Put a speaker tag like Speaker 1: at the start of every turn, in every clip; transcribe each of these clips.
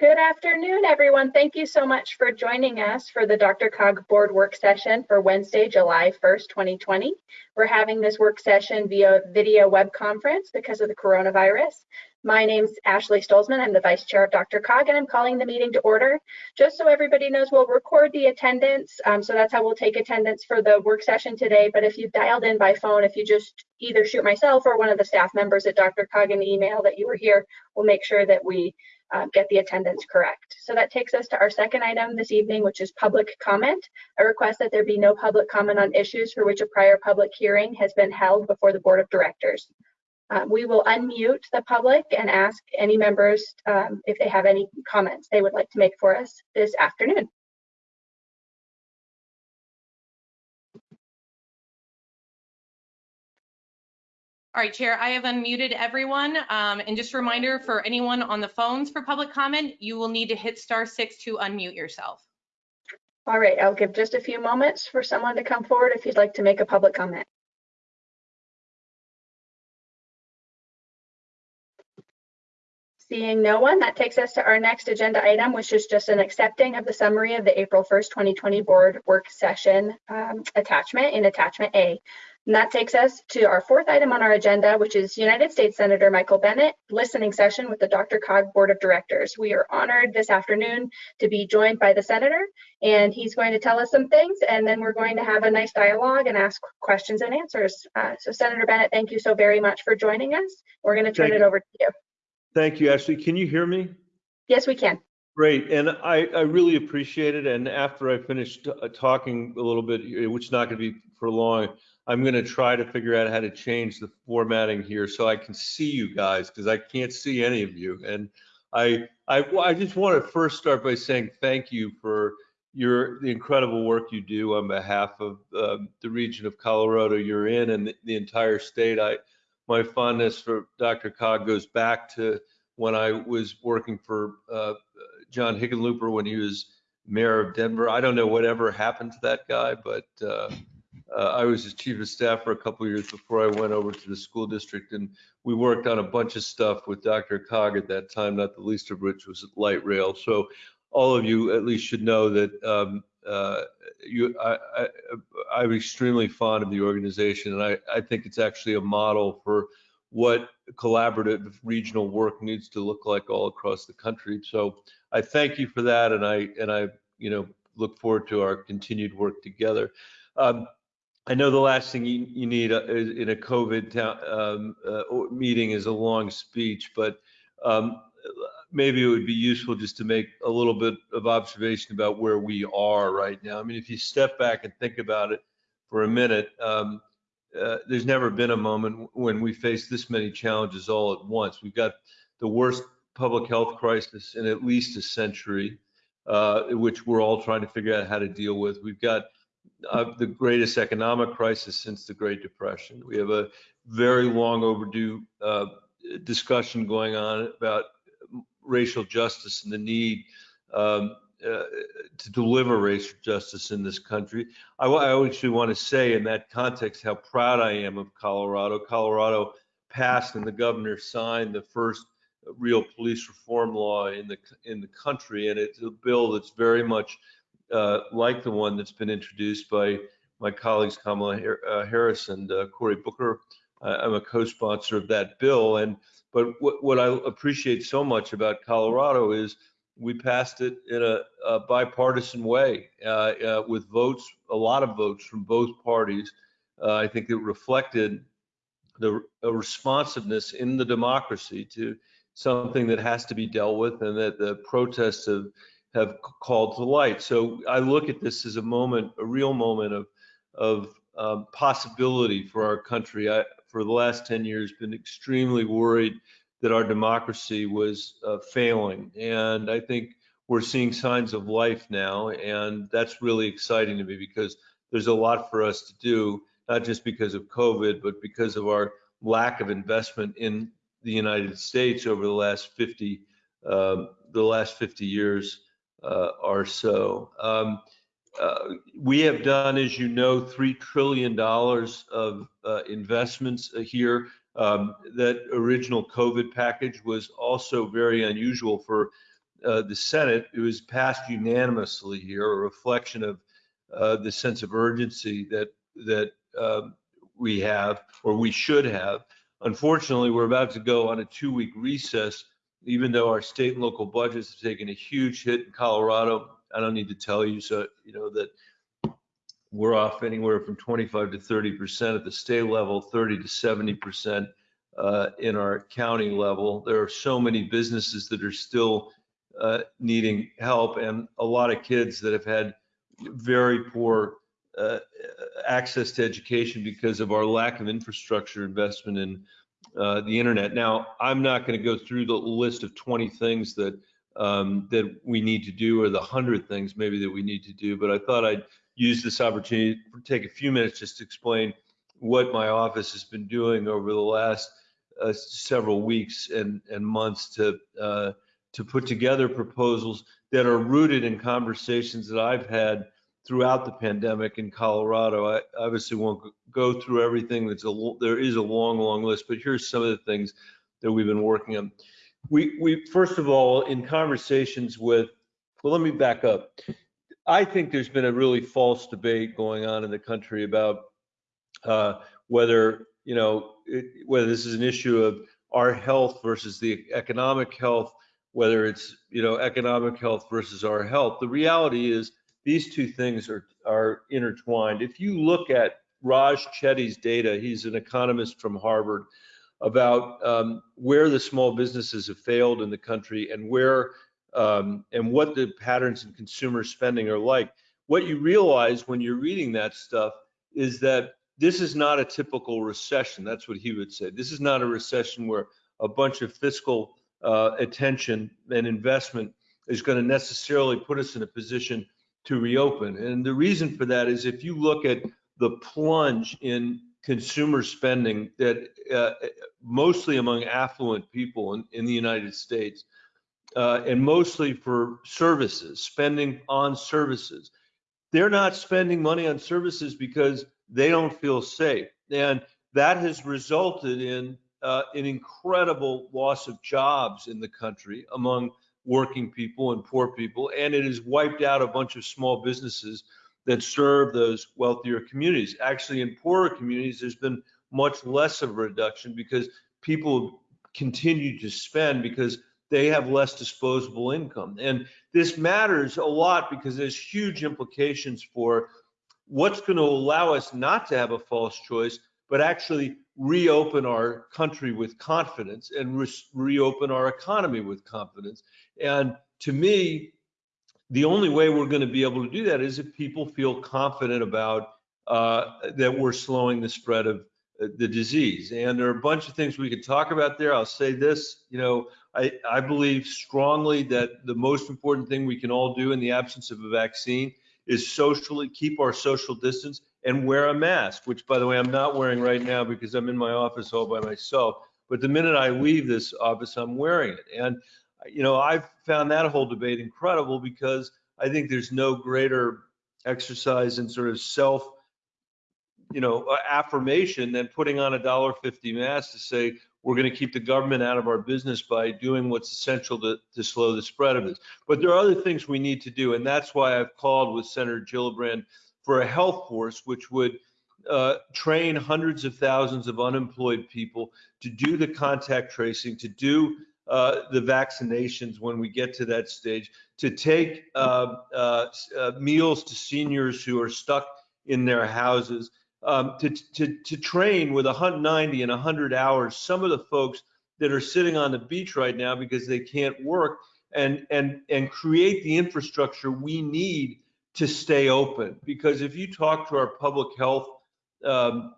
Speaker 1: Good afternoon, everyone. Thank you so much for joining us for the DRCOG board work session for Wednesday, July 1st, 2020. We're having this work session via video web conference because of the coronavirus. My name's Ashley Stolzmann. I'm the vice chair of DRCOG and I'm calling the meeting to order. Just so everybody knows, we'll record the attendance. Um, so that's how we'll take attendance for the work session today. But if you've dialed in by phone, if you just either shoot myself or one of the staff members at DRCOG an email that you were here, we'll make sure that we uh, get the attendance correct. So that takes us to our second item this evening, which is public comment. I request that there be no public comment on issues for which a prior public hearing has been held before the board of directors. Um, we will unmute the public and ask any members um, if they have any comments they would like to make for us this afternoon.
Speaker 2: All right, Chair, I have unmuted everyone. Um, and just a reminder for anyone on the phones for public comment, you will need to hit star six to unmute yourself.
Speaker 1: All right, I'll give just a few moments for someone to come forward if you'd like to make a public comment. Seeing no one, that takes us to our next agenda item, which is just an accepting of the summary of the April 1st, 2020 board work session um, attachment in attachment A. And that takes us to our fourth item on our agenda, which is United States Senator Michael Bennet listening session with the DRCOG Board of Directors. We are honored this afternoon to be joined by the Senator, and he's going to tell us some things, and then we're going to have a nice dialogue and ask questions and answers. Uh, so Senator Bennet, thank you so very much for joining us. We're going to turn
Speaker 3: Thank
Speaker 1: it over to you.
Speaker 3: Thank you, Ashley. Can you hear me?
Speaker 1: Yes, we can.
Speaker 3: Great, and I, I really appreciate it. And after I finish uh, talking a little bit, which is not going to be for long, I'm going to try to figure out how to change the formatting here so I can see you guys because I can't see any of you. And I, I, I just want to first start by saying thank you for your the incredible work you do on behalf of um, the region of Colorado you're in and the, the entire state. I, my fondness for DRCOG goes back to when I was working for uh, John Hickenlooper when he was mayor of Denver. I don't know whatever happened to that guy, but uh, uh, I was his chief of staff for a couple of years before I went over to the school district, and we worked on a bunch of stuff with DRCOG at that time, not the least of which was light rail. So all of you at least should know that um, uh, you, I, I'm extremely fond of the organization, and I, I think it's actually a model for what collaborative regional work needs to look like all across the country. So I thank you for that, and I and I you know look forward to our continued work together. Um, I know the last thing you, you need uh, in a COVID um, uh, meeting is a long speech, but um, maybe it would be useful just to make a little bit of observation about where we are right now. I mean, if you step back and think about it for a minute, um, uh, there's never been a moment when we face this many challenges all at once. We've got the worst public health crisis in at least a century, uh, which we're all trying to figure out how to deal with. We've got uh, the greatest economic crisis since the Great Depression. We have a very long overdue uh, discussion going on about racial justice and the need um, uh, to deliver racial justice in this country. I, I actually want to say in that context how proud I am of Colorado. Colorado passed and the governor signed the first real police reform law in the in the country, and it's a bill that's very much uh, like the one that's been introduced by my colleagues Kamala uh, Harris and uh, Cory Booker. I'm a co-sponsor of that bill, and but what, what I appreciate so much about Colorado is we passed it in a, a bipartisan way uh, uh, with votes, a lot of votes from both parties. Uh, I think it reflected the responsiveness in the democracy to something that has to be dealt with and that the protests have have called to light. So I look at this as a moment, a real moment of of um, possibility for our country. I, for the last 10 years, been extremely worried that our democracy was uh, failing, and I think we're seeing signs of life now, and that's really exciting to me because there's a lot for us to do, not just because of COVID, but because of our lack of investment in the United States over the last 50 um, the last 50 years or so. Um, uh, we have done, as you know, $3 trillion of uh, investments here. Um, that original COVID package was also very unusual for uh, the Senate, it was passed unanimously here, a reflection of uh, the sense of urgency that that um, we have or we should have. Unfortunately, we're about to go on a two-week recess, even though our state and local budgets have taken a huge hit in Colorado. I don't need to tell you, so you know that we're off anywhere from 25 to 30 percent at the state level, 30 to 70 percent uh, in our county level. There are so many businesses that are still uh, needing help, and a lot of kids that have had very poor uh, access to education because of our lack of infrastructure investment in uh, the internet. Now, I'm not going to go through the list of 20 things that um, that we need to do or the 100 things maybe that we need to do, but I thought I'd use this opportunity to take a few minutes just to explain what my office has been doing over the last uh, several weeks and, and months to uh, to put together proposals that are rooted in conversations that I've had throughout the pandemic in Colorado. I obviously won't go through everything. That's a there is a long, long list, but here's some of the things that we've been working on. We we first of all in conversations with. Well, let me back up. I think there's been a really false debate going on in the country about uh, whether you know it, whether this is an issue of our health versus the economic health, whether it's you know economic health versus our health. The reality is these two things are, are intertwined. If you look at Raj Chetty's data, he's an economist from Harvard, about um, where the small businesses have failed in the country and where um, and what the patterns in consumer spending are like. What you realize when you're reading that stuff is that this is not a typical recession. That's what he would say. This is not a recession where a bunch of fiscal uh, attention and investment is going to necessarily put us in a position to reopen. And the reason for that is if you look at the plunge in consumer spending that uh, mostly among affluent people in, in the United States, uh, and mostly for services, spending on services. They're not spending money on services because they don't feel safe. And that has resulted in uh, an incredible loss of jobs in the country among working people and poor people, and it has wiped out a bunch of small businesses that serve those wealthier communities. Actually, in poorer communities, there's been much less of a reduction because people continue to spend because they have less disposable income. And this matters a lot because there's huge implications for what's going to allow us not to have a false choice, but actually reopen our country with confidence and re reopen our economy with confidence. And to me, the only way we're going to be able to do that is if people feel confident about uh, that we're slowing the spread of uh, the disease. And there are a bunch of things we could talk about there. I'll say this, you know, I, I believe strongly that the most important thing we can all do in the absence of a vaccine is socially keep our social distance and wear a mask, which by the way, I'm not wearing right now because I'm in my office all by myself. But the minute I leave this office, I'm wearing it. And, you know, I've found that whole debate incredible because I think there's no greater exercise in sort of self, you know, uh, affirmation than putting on a dollar fifty mask to say, we're going to keep the government out of our business by doing what's essential to, to slow the spread of this. But there are other things we need to do. And that's why I've called with Senator Gillibrand for a health force, which would uh, train hundreds of thousands of unemployed people to do the contact tracing, to do uh, the vaccinations when we get to that stage, to take uh, uh, uh meals to seniors who are stuck in their houses, um, to, to, to train with 190 and 100 hours some of the folks that are sitting on the beach right now because they can't work and, and, and create the infrastructure we need to stay open. Because if you talk to our public health um,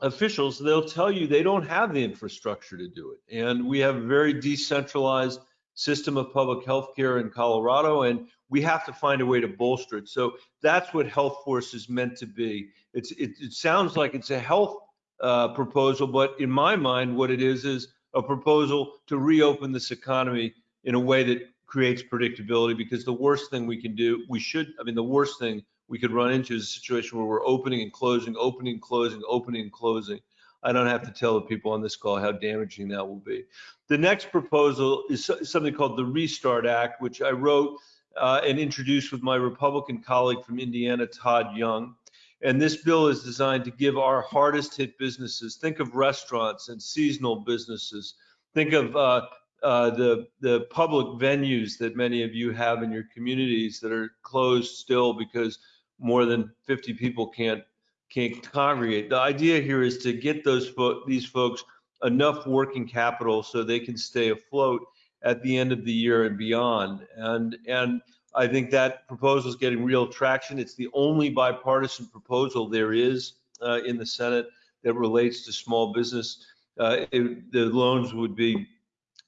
Speaker 3: officials, they'll tell you they don't have the infrastructure to do it. And we have a very decentralized system of public health care in Colorado, and we have to find a way to bolster it. So that's what Health Force is meant to be. It, it sounds like it's a health uh, proposal, but in my mind, what it is is a proposal to reopen this economy in a way that creates predictability because the worst thing we can do, we should, I mean, the worst thing we could run into is a situation where we're opening and closing, opening and closing, opening and closing. I don't have to tell the people on this call how damaging that will be. The next proposal is something called the Restart Act, which I wrote uh, and introduced with my Republican colleague from Indiana, Todd Young. And this bill is designed to give our hardest hit businesses, think of restaurants and seasonal businesses, think of uh, uh, the, the public venues that many of you have in your communities that are closed still because more than 50 people can't, can't congregate. The idea here is to get those, fo- these folks enough working capital so they can stay afloat at the end of the year and beyond. And, and I think that proposal is getting real traction. It's the only bipartisan proposal there is uh, in the Senate that relates to small business. Uh, it- The loans would be,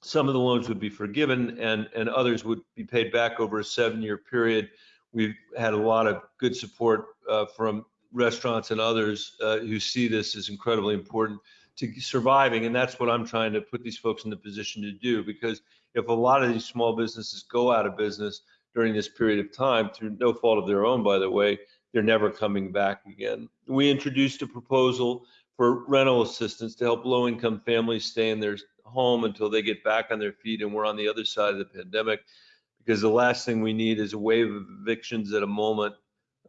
Speaker 3: some of the loans would be forgiven and, and others would be paid back over a seven-year period. We've had a lot of good support uh, from restaurants and others uh, who see this as incredibly important to surviving. And that's what I'm trying to put these folks in the position to do. Because if a lot of these small businesses go out of business during this period of time, through no fault of their own, by the way, they're never coming back again. We introduced a proposal for rental assistance to help low-income families stay in their home until they get back on their feet and we're on the other side of the pandemic. Because the last thing we need is a wave of evictions at a moment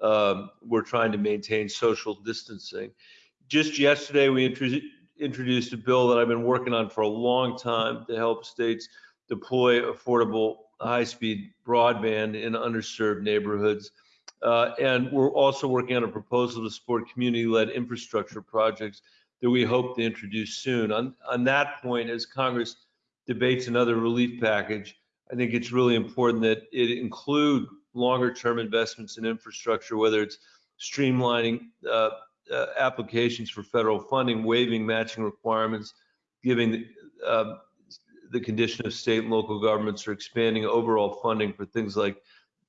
Speaker 3: um, we're trying to maintain social distancing. Just yesterday, we intro- introduced a bill that I've been working on for a long time to help states deploy affordable high-speed broadband in underserved neighborhoods. Uh, and we're also working on a proposal to support community-led infrastructure projects that we hope to introduce soon. On, on that point, as Congress debates another relief package, I think it's really important that it include longer-term investments in infrastructure, whether it's streamlining uh, uh, applications for federal funding, waiving matching requirements, giving uh, the condition of state and local governments, or expanding overall funding for things like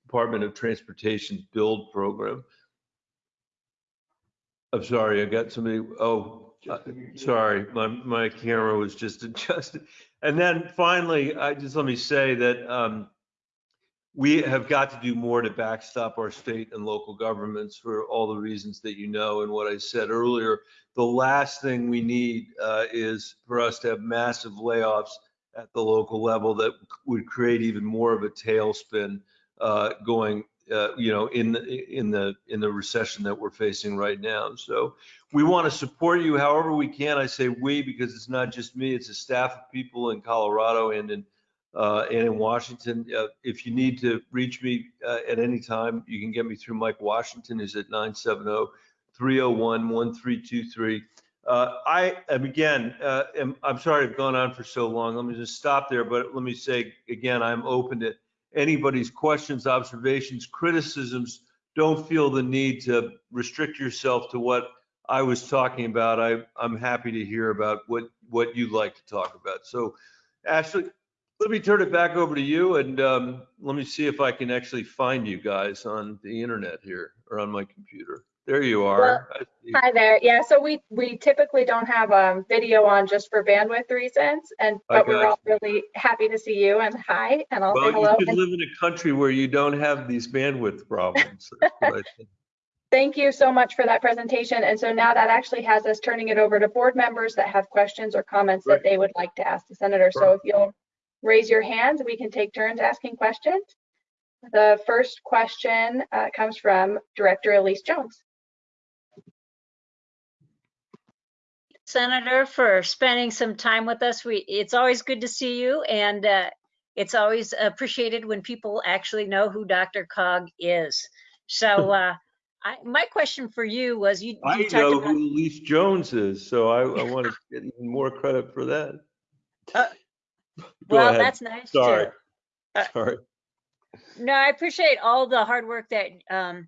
Speaker 3: Department of Transportation's build program. I'm sorry, I got somebody, oh, uh, sorry, my, my camera was just adjusted. And then finally, I just let me say that um, we have got to do more to backstop our state and local governments for all the reasons that you know and what I said earlier. The last thing we need uh, is for us to have massive layoffs at the local level that would create even more of a tailspin uh, going, uh, you know, in the, in the in the recession that we're facing right now. So we want to support you however we can. I say we because it's not just me; it's a staff of people in Colorado and in uh, and in Washington. Uh, if you need to reach me uh, at any time, you can get me through Mike Washington, who's at 970-301-1323. Uh, I am again, uh, am, I'm sorry I've gone on for so long. Let me just stop there. But let me say again, I'm open to anybody's questions, observations, criticisms. Don't feel the need to restrict yourself to what I was talking about. I, I'm happy to hear about what, what you'd like to talk about. So Ashley, let me turn it back over to you and um, let me see if I can actually find you guys on the internet here or on my computer. There you are. See.
Speaker 1: Hi there. Yeah, so we, we typically don't have um, video on just for bandwidth reasons and, but we're all really happy to see you and hi, and I'll say
Speaker 3: Well, you
Speaker 1: hello.
Speaker 3: should
Speaker 1: And
Speaker 3: live in a country where you don't have these bandwidth problems.
Speaker 1: Thank you so much for that presentation. And so now that actually has us turning it over to board members that have questions or comments that they would like to ask the senator. So if you'll raise your hands, we can take turns asking questions. The first question uh, comes from Director Elise Jones.
Speaker 4: Senator, for spending some time with us. We, it's always good to see you and uh, it's always appreciated when people actually know who DRCOG is. So uh, I, my question for you was you,
Speaker 3: I
Speaker 4: you talked
Speaker 3: know
Speaker 4: about,
Speaker 3: who Elise Jones is, so I, I want to get even more credit for that.
Speaker 4: Uh, well,
Speaker 3: ahead.
Speaker 4: that's nice
Speaker 3: Sorry.
Speaker 4: too. Uh,
Speaker 3: Sorry.
Speaker 4: No, I appreciate all the hard work that um,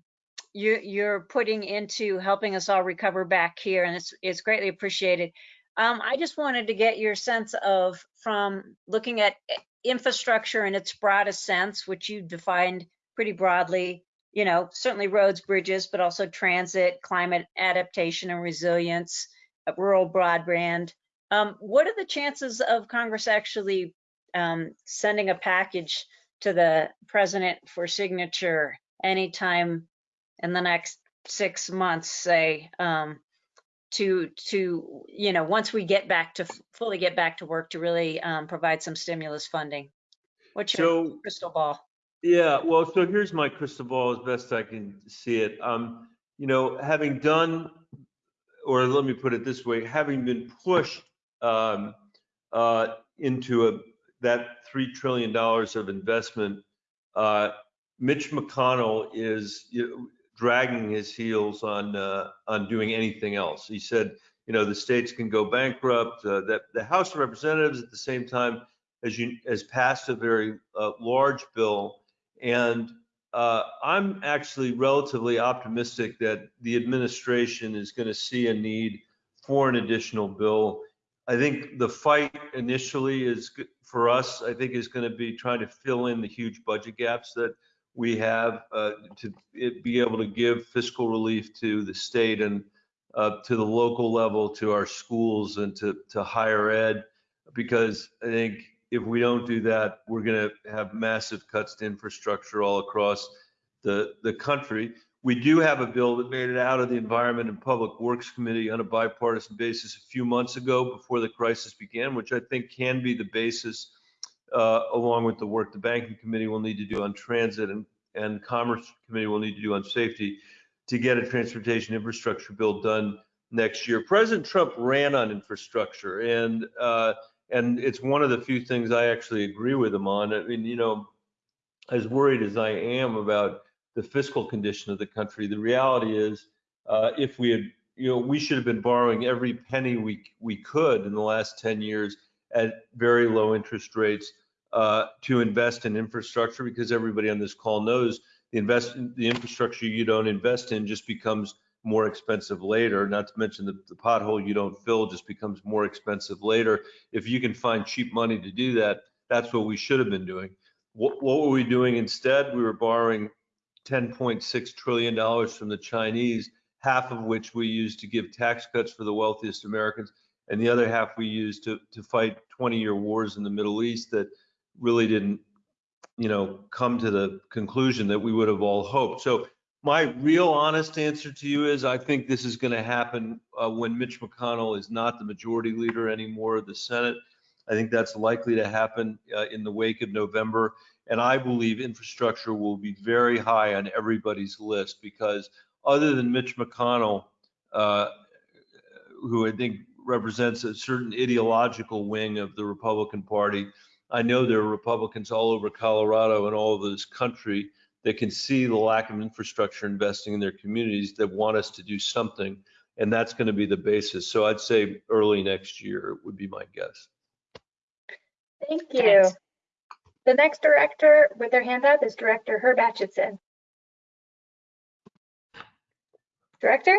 Speaker 4: you, you're putting into helping us all recover back here, and it's it's greatly appreciated. Um, I just wanted to get your sense of from looking at infrastructure in its broadest sense, which you defined pretty broadly. You know, certainly roads, bridges, but also transit, climate adaptation and resilience, uh, rural broadband. Um, what are the chances of Congress actually um, sending a package? to the president for signature anytime in the next six months, say, um, to, to, you know, once we get back to, fully get back to work to really um, provide some stimulus funding? What's your
Speaker 3: So,
Speaker 4: crystal ball?
Speaker 3: Yeah, well, so here's my crystal ball as best I can see it. Um, you know, having done, or let me put it this way, having been pushed um, uh, into a, that $3 trillion of investment, uh, Mitch McConnell is you know, dragging his heels on, uh, on doing anything else. He said, you know, the states can go bankrupt, uh, that the House of Representatives at the same time as you, has passed a very uh, large bill. And uh, I'm actually relatively optimistic that the administration is going to see a need for an additional bill. I think the fight initially is for us, I think is going to be trying to fill in the huge budget gaps that we have uh, to be able to give fiscal relief to the state and uh, to the local level, to our schools and to, to higher ed. Because I think if we don't do that, we're going to have massive cuts to infrastructure all across the, the country. We do have a bill that made it out of the Environment and Public Works Committee on a bipartisan basis a few months ago before the crisis began, which I think can be the basis, uh, along with the work the Banking Committee will need to do on transit and, and Commerce Committee will need to do on safety to get a transportation infrastructure bill done next year. President Trump ran on infrastructure and, uh, and it's one of the few things I actually agree with him on. I mean, you know, as worried as I am about the fiscal condition of the country, the reality is, uh, if we had, you know, we should have been borrowing every penny we we could in the last 10 years at very low interest rates uh, to invest in infrastructure because everybody on this call knows the invest the infrastructure you don't invest in just becomes more expensive later. Not to mention the, the pothole you don't fill just becomes more expensive later. If you can find cheap money to do that, that's what we should have been doing. What, what were we doing instead? We were borrowing $10.6 trillion from the Chinese, half of which we used to give tax cuts for the wealthiest Americans, and the other half we used to, to fight 20-year wars in the Middle East that really didn't, you know, come to the conclusion that we would have all hoped. So my real honest answer to you is I think this is going to happen uh, when Mitch McConnell is not the majority leader anymore of the Senate. I think that's likely to happen uh, in the wake of November. And I believe infrastructure will be very high on everybody's list because other than Mitch McConnell, uh, who I think represents a certain ideological wing of the Republican Party, I know there are Republicans all over Colorado and all over this country that can see the lack of infrastructure investing in their communities that want us to do something. And that's going to be the basis. So I'd say early next year would be my guess.
Speaker 1: Thank you.
Speaker 4: Thanks.
Speaker 1: The next director with their hand up is Director Herb Atchison. Director?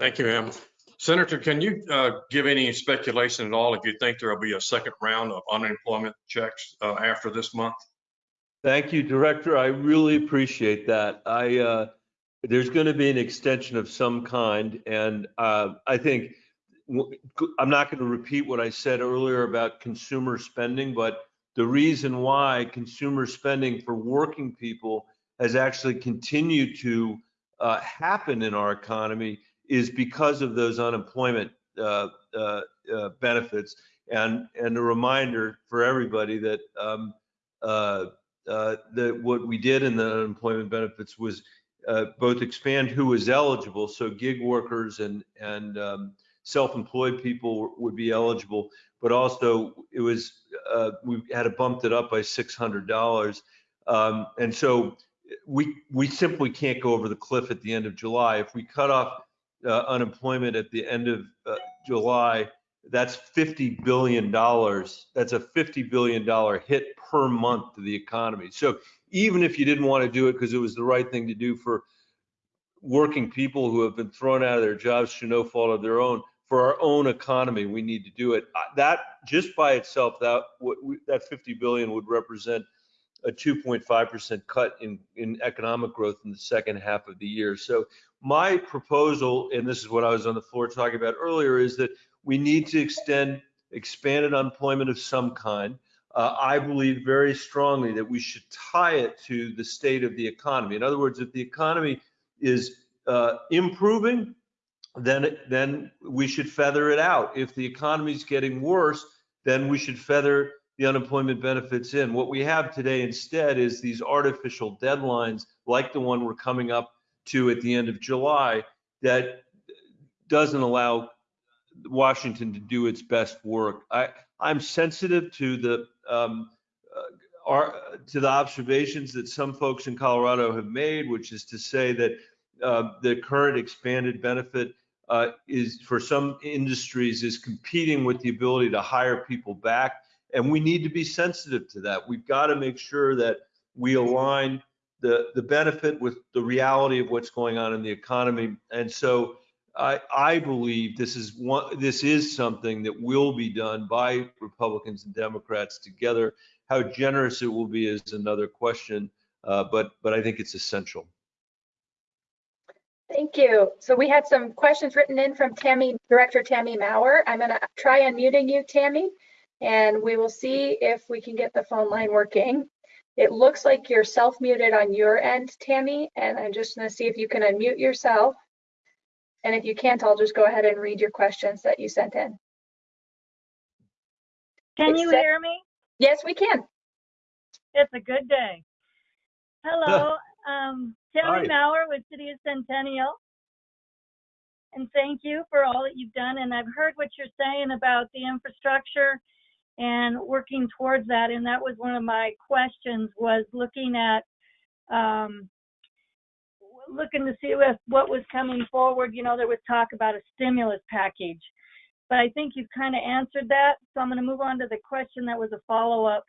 Speaker 5: Thank you, Em. Senator, can you uh, give any speculation at all if you think there will be a second round of unemployment checks uh, after this month?
Speaker 3: Thank you, Director. I really appreciate that. I, uh, there's going to be an extension of some kind, and uh, I think, I'm not going to repeat what I said earlier about consumer spending, but the reason why consumer spending for working people has actually continued to uh, happen in our economy is because of those unemployment uh, uh, uh, benefits. And, and a reminder for everybody that um, uh, that what we did in the unemployment benefits was uh, both expand who was eligible, so gig workers and and um, self-employed people would be eligible, but also it was uh, we had to bump it up by $600, um, and so we we simply can't go over the cliff at the end of July. If we cut off uh, unemployment at the end of uh, July, that's 50 billion dollars. That's a 50 billion dollar hit per month to the economy. So even if you didn't want to do it because it was the right thing to do for working people who have been thrown out of their jobs through no fault of their own, for our own economy, we need to do it. Uh, That just by itself, that that 50 billion would represent a 2.5% cut in in economic growth in the second half of the year. So my proposal, and this is what I was on the floor talking about earlier, is that we need to extend expanded unemployment of some kind. Uh, I believe very strongly that we should tie it to the state of the economy. In other words, if the economy is uh, improving, then, then we should feather it out. If the economy is getting worse, then we should feather the unemployment benefits in. What we have today instead is these artificial deadlines, like the one we're coming up to at the end of July, that doesn't allow Washington to do its best work. I, I'm sensitive to the, um, uh, are, to the observations that some folks in Colorado have made, which is to say that uh, the current expanded benefit uh, is for some industries is competing with the ability to hire people back. And we need to be sensitive to that. We've got to make sure that we align the, the benefit with the reality of what's going on in the economy. And so I, I believe this is one, this is something that will be done by Republicans and Democrats together. How generous it will be is another question, uh, but, but I think it's essential.
Speaker 1: Thank you. So we had some questions written in from Tammy, Director Tammy Maurer. I'm going to try unmuting you, Tammy, and we will see if we can get the phone line working. It looks like you're self-muted on your end, Tammy, and I'm just going to see if you can unmute yourself. And if you can't, I'll just go ahead and read your questions that you sent in.
Speaker 6: Can you
Speaker 1: Except-
Speaker 6: hear me?
Speaker 1: Yes, we can.
Speaker 6: It's a good day. Hello, um,
Speaker 3: Hi.
Speaker 6: Tammy Maurer with City of Centennial. And thank you for all that you've done. And I've heard what you're saying about the infrastructure and working towards that. And that was one of my questions was looking at, um, looking to see if what was coming forward. You know, there was talk about a stimulus package. But I think you've kind of answered that. So I'm going to move on to the question that was a follow-up.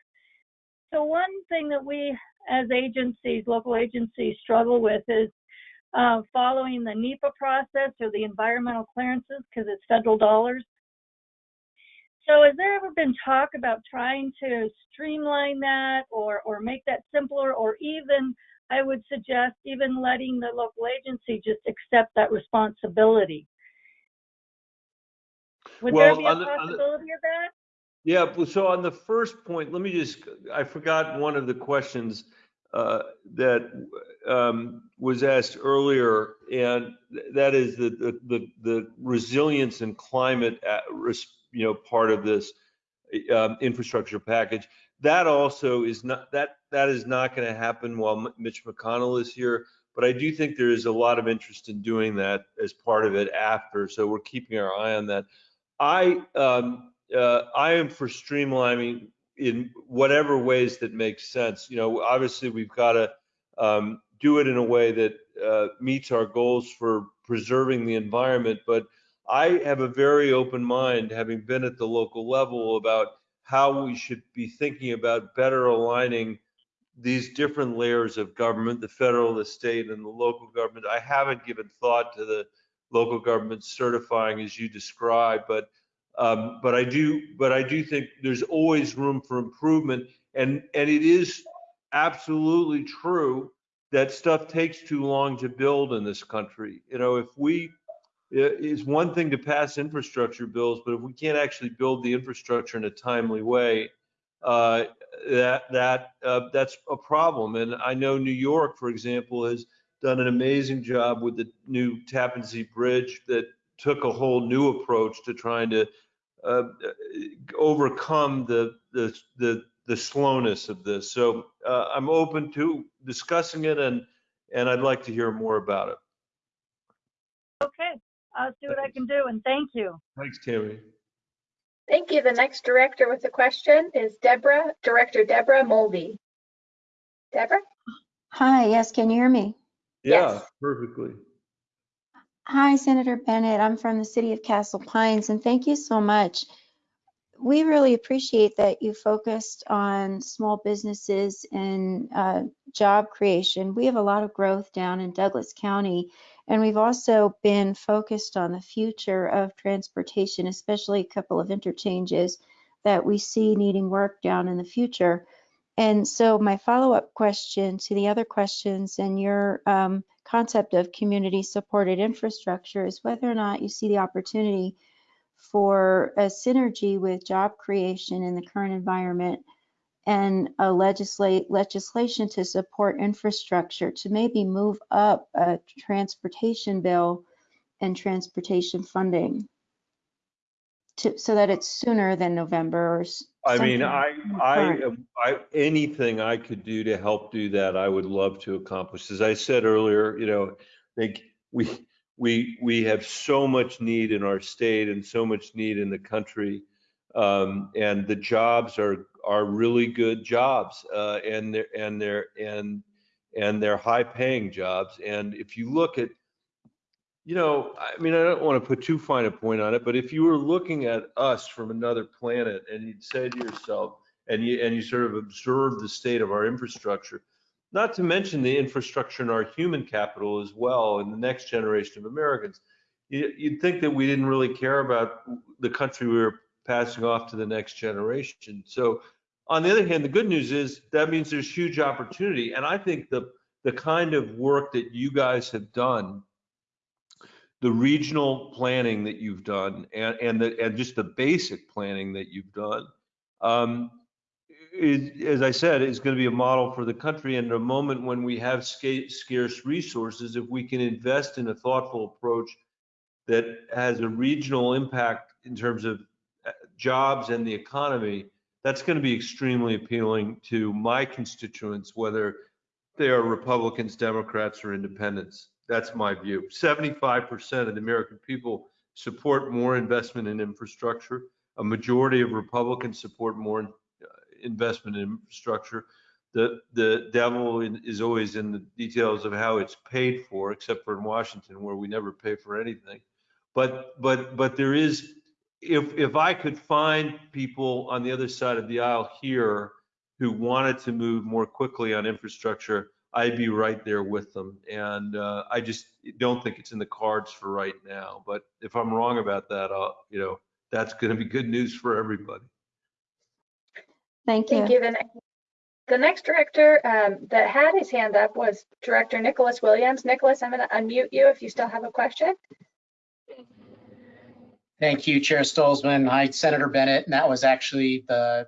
Speaker 6: So one thing that we as agencies, local agencies struggle with is uh, following the NEPA process or the environmental clearances because it's federal dollars. So has there ever been talk about trying to streamline that or, or make that simpler or even, I would suggest, even letting the local agency just accept that responsibility? Would there be a
Speaker 3: on the- on the-
Speaker 6: possibility of that?
Speaker 3: Yeah, well, so on the first point, let me just, I forgot one of the questions uh, that um, was asked earlier, and that is the, the- the, the resilience and climate, you know, part of this um, infrastructure package. That also is not, that, that is not going to happen while Mitch McConnell is here, but I do think there is a lot of interest in doing that as part of it after, so we're keeping our eye on that. I, um, uh, I am for streamlining in whatever ways that makes sense. You know, obviously we've got to um, do it in a way that uh, meets our goals for preserving the environment. But I have a very open mind, having been at the local level, about how we should be thinking about better aligning these different layers of government, the federal, the state, and the local government. I haven't given thought to the local government certifying as you described, but um, but I do, but I do think there's always room for improvement. And, and it is absolutely true that stuff takes too long to build in this country. You know, if we, it's one thing to pass infrastructure bills, but if we can't actually build the infrastructure in a timely way, uh, that, that, uh, that's a problem. And I know New York, for example, has done an amazing job with the new Tappan Zee Bridge that took a whole new approach to trying to uh, overcome the, the, the, the slowness of this. So uh, I'm open to discussing it and, and I'd like to hear more about it.
Speaker 6: Okay, I'll see what I can do and thank you.
Speaker 3: Thanks, Terry.
Speaker 1: Thank you. The next director with a question is Deborah, Director Deborah Mulvey. Deborah?
Speaker 7: Hi, yes, can you hear me?
Speaker 3: Yeah,
Speaker 1: Yes.
Speaker 3: perfectly.
Speaker 7: Hi, Senator Bennet. I'm from the city of Castle Pines, and thank you so much. We really appreciate that you focused on small businesses and uh, job creation. We have a lot of growth down in Douglas County, and we've also been focused on the future of transportation, especially a couple of interchanges that we see needing work down in the future. And so my follow-up question to the other questions and your um, concept of community supported infrastructure is whether or not you see the opportunity for a synergy with job creation in the current environment and a legislate legislation to support infrastructure to maybe move up a transportation bill and transportation funding to, so that it's sooner than November or
Speaker 3: I mean, I, I. I, anything I could do to help do that, I would love to accomplish. As I said earlier, you know, I think we, we, we have so much need in our state and so much need in the country. Um, and the jobs are, are really good jobs, uh, and they're, and they're, and, and they're high paying jobs. And if you look at, you know, I mean, I don't want to put too fine a point on it, but if you were looking at us from another planet and you'd say to yourself, and you, and you sort of observe the state of our infrastructure, not to mention the infrastructure in our human capital as well, and the next generation of Americans, you'd think that we didn't really care about the country we were passing off to the next generation. So on the other hand, the good news is that means there's huge opportunity. And I think the, the kind of work that you guys have done the regional planning that you've done and, and the, and just the basic planning that you've done, um, is, as I said, is going to be a model for the country. And at a moment when we have scarce resources, if we can invest in a thoughtful approach that has a regional impact in terms of jobs and the economy, that's going to be extremely appealing to my constituents, whether they are Republicans, Democrats, or independents. That's my view. 75% of the American people support more investment in infrastructure. A majority of Republicans support more uh, investment in infrastructure. The, the devil is always in the details of how it's paid for, except for in Washington where we never pay for anything. But, but, but there is, if, if I could find people on the other side of the aisle here who wanted to move more quickly on infrastructure, I'd be right there with them. And uh, I just don't think it's in the cards for right now. But if I'm wrong about that, I'll, you know, that's going to be good news for everybody.
Speaker 7: Thank you.
Speaker 1: Thank
Speaker 7: you.
Speaker 1: you. The ne- The next director um, that had his hand up was Director Nicholas Williams. Nicholas, I'm going to unmute you if you still have a question.
Speaker 8: Thank you, Chair Stolzmann. Hi, Senator Bennet. And that was actually the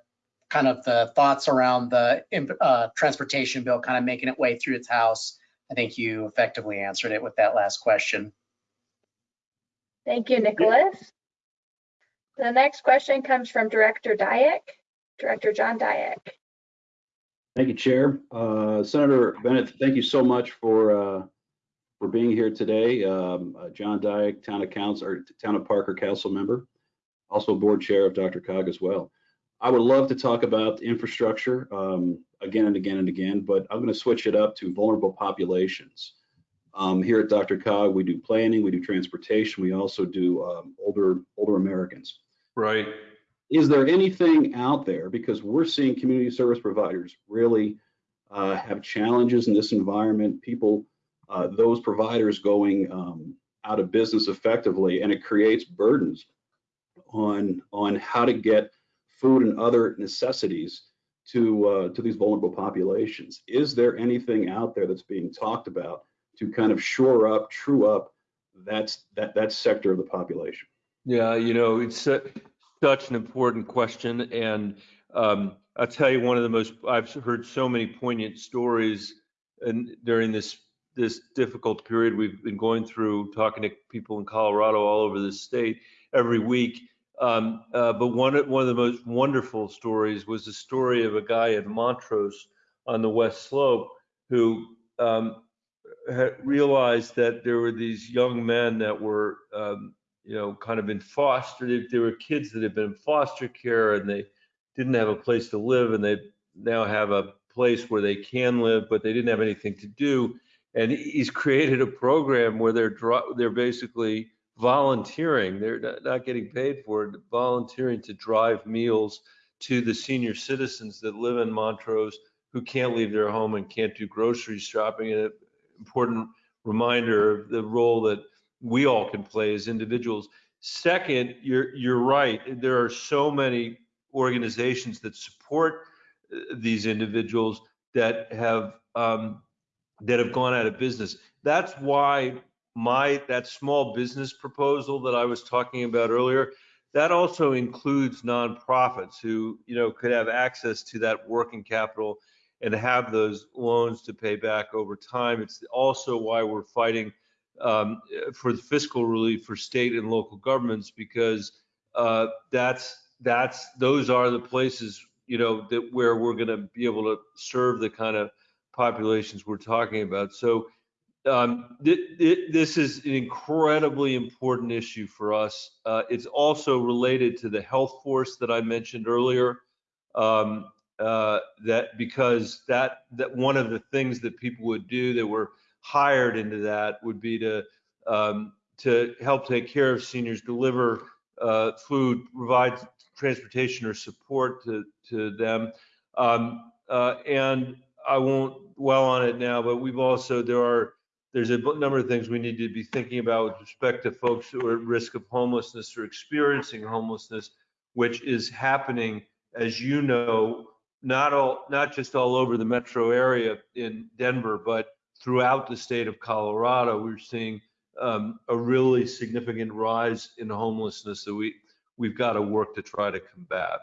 Speaker 8: kind of the thoughts around the uh, transportation bill kind of making its way through its House. I think you effectively answered it with that last question.
Speaker 1: Thank you, Nicholas. The next question comes from Director Diak, Director John Diak.
Speaker 9: Thank you, Chair. Uh, Senator Bennet, thank you so much for, uh, for being here today. Um, uh, John Diak, Town of Council, or Town of Parker Council member, also Board Chair of DRCOG as well. I would love to talk about infrastructure um, again and again and again, but I'm going to switch it up to vulnerable populations. Um, here at DRCOG, we do planning, we do transportation, we also do um, older older Americans.
Speaker 3: Right.
Speaker 9: Is there anything out there because we're seeing community service providers really uh, have challenges in this environment? People, uh, those providers going um, out of business effectively, and it creates burdens on on how to get food and other necessities to uh, to these vulnerable populations. Is there anything out there that's being talked about to kind of shore up, true up that's that that sector of the population?
Speaker 3: Yeah, you know, it's su- such an important question. And um, I'll tell you, one of the most, I've heard so many poignant stories and during this this difficult period we've been going through, talking to people in Colorado all over the state every week. Um, uh, but one of, one of the most wonderful stories was the story of a guy in Montrose on the West Slope who um, realized that there were these young men that were, um, you know, kind of in foster. They, they were kids that had been in foster care and they didn't have a place to live, and they now have a place where they can live, but they didn't have anything to do. And he's created a program where they're dro- they're basically volunteering. They're not, getting paid for it, volunteering to drive meals to the senior citizens that live in Montrose who can't leave their home and can't do grocery shopping. And an important reminder of the role that we all can play as individuals. Second, you're you're right. There are so many organizations that support uh, these individuals that have um, that have gone out of business. That's why my that small business proposal that I was talking about earlier that also includes nonprofits who you know could have access to that working capital and have those loans to pay back over time. It's also why we're fighting um, for the fiscal relief for state and local governments because uh, that's that's those are the places you know that where we're going to be able to serve the kind of populations we're talking about. So um, th- th- this is an incredibly important issue for us. Uh, it's also related to the health force that I mentioned earlier. Um, uh, that because that that one of the things that people would do that were hired into that would be to um, to help take care of seniors, deliver uh, food, provide transportation or support to to them. Um, uh, and I won't dwell on it now, but we've also there are there's a number of things we need to be thinking about with respect to folks who are at risk of homelessness or experiencing homelessness, which is happening, as you know, not all not just all over the metro area in Denver, but throughout the state of Colorado. We're seeing um, a really significant rise in homelessness that we we've got to work to try to combat.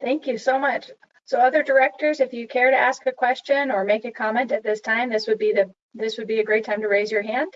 Speaker 1: Thank you so much. So other directors, if you care to ask a question or make a comment at this time, this would be the this would be a great time to raise your hand.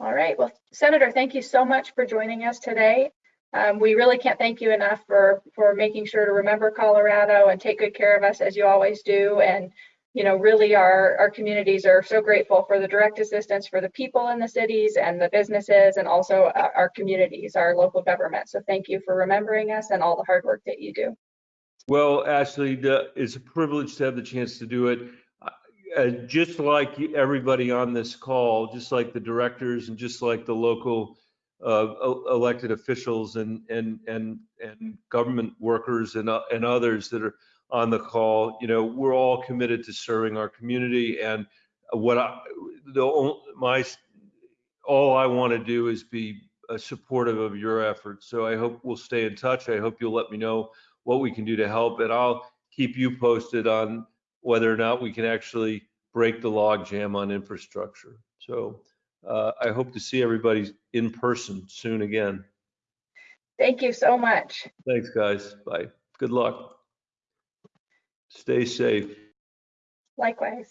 Speaker 1: All right, well, Senator, thank you so much for joining us today. Um, we really can't thank you enough for for making sure to remember Colorado and take good care of us as you always do. And you know, really our, our communities are so grateful for the direct assistance for the people in the cities and the businesses and also our, our communities, our local government. So thank you for remembering us and all the hard work that you do.
Speaker 3: Well, Ashley, it's a privilege to have the chance to do it. Uh, Just like everybody on this call, just like the directors and just like the local uh, elected officials and, and, and, and government workers and, uh, and others that are on the call, you know, we're all committed to serving our community and what I, the, my, all I want to do is be uh, supportive of your efforts. So I hope we'll stay in touch. I hope you'll let me know what we can do to help and I'll keep you posted on whether or not we can actually break the log jam on infrastructure. So uh, I hope to see everybody in person soon again.
Speaker 1: Thank you so much.
Speaker 3: Thanks, guys. Bye. Good luck. Stay safe.
Speaker 1: Likewise.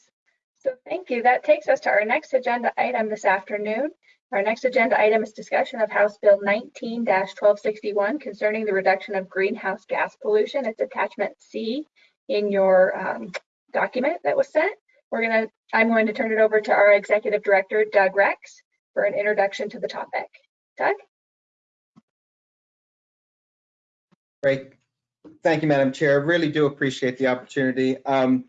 Speaker 1: So thank you. That takes us to our next agenda item this afternoon. Our next agenda item is discussion of House Bill 19-1261 concerning the reduction of greenhouse gas pollution. It's attachment C in your um, document that was sent. We're gonna, I'm going to turn it over to our Executive Director, Doug Rex, for an introduction to the topic. Doug?
Speaker 10: Great. Thank you, Madam Chair. I really do appreciate the opportunity. Um,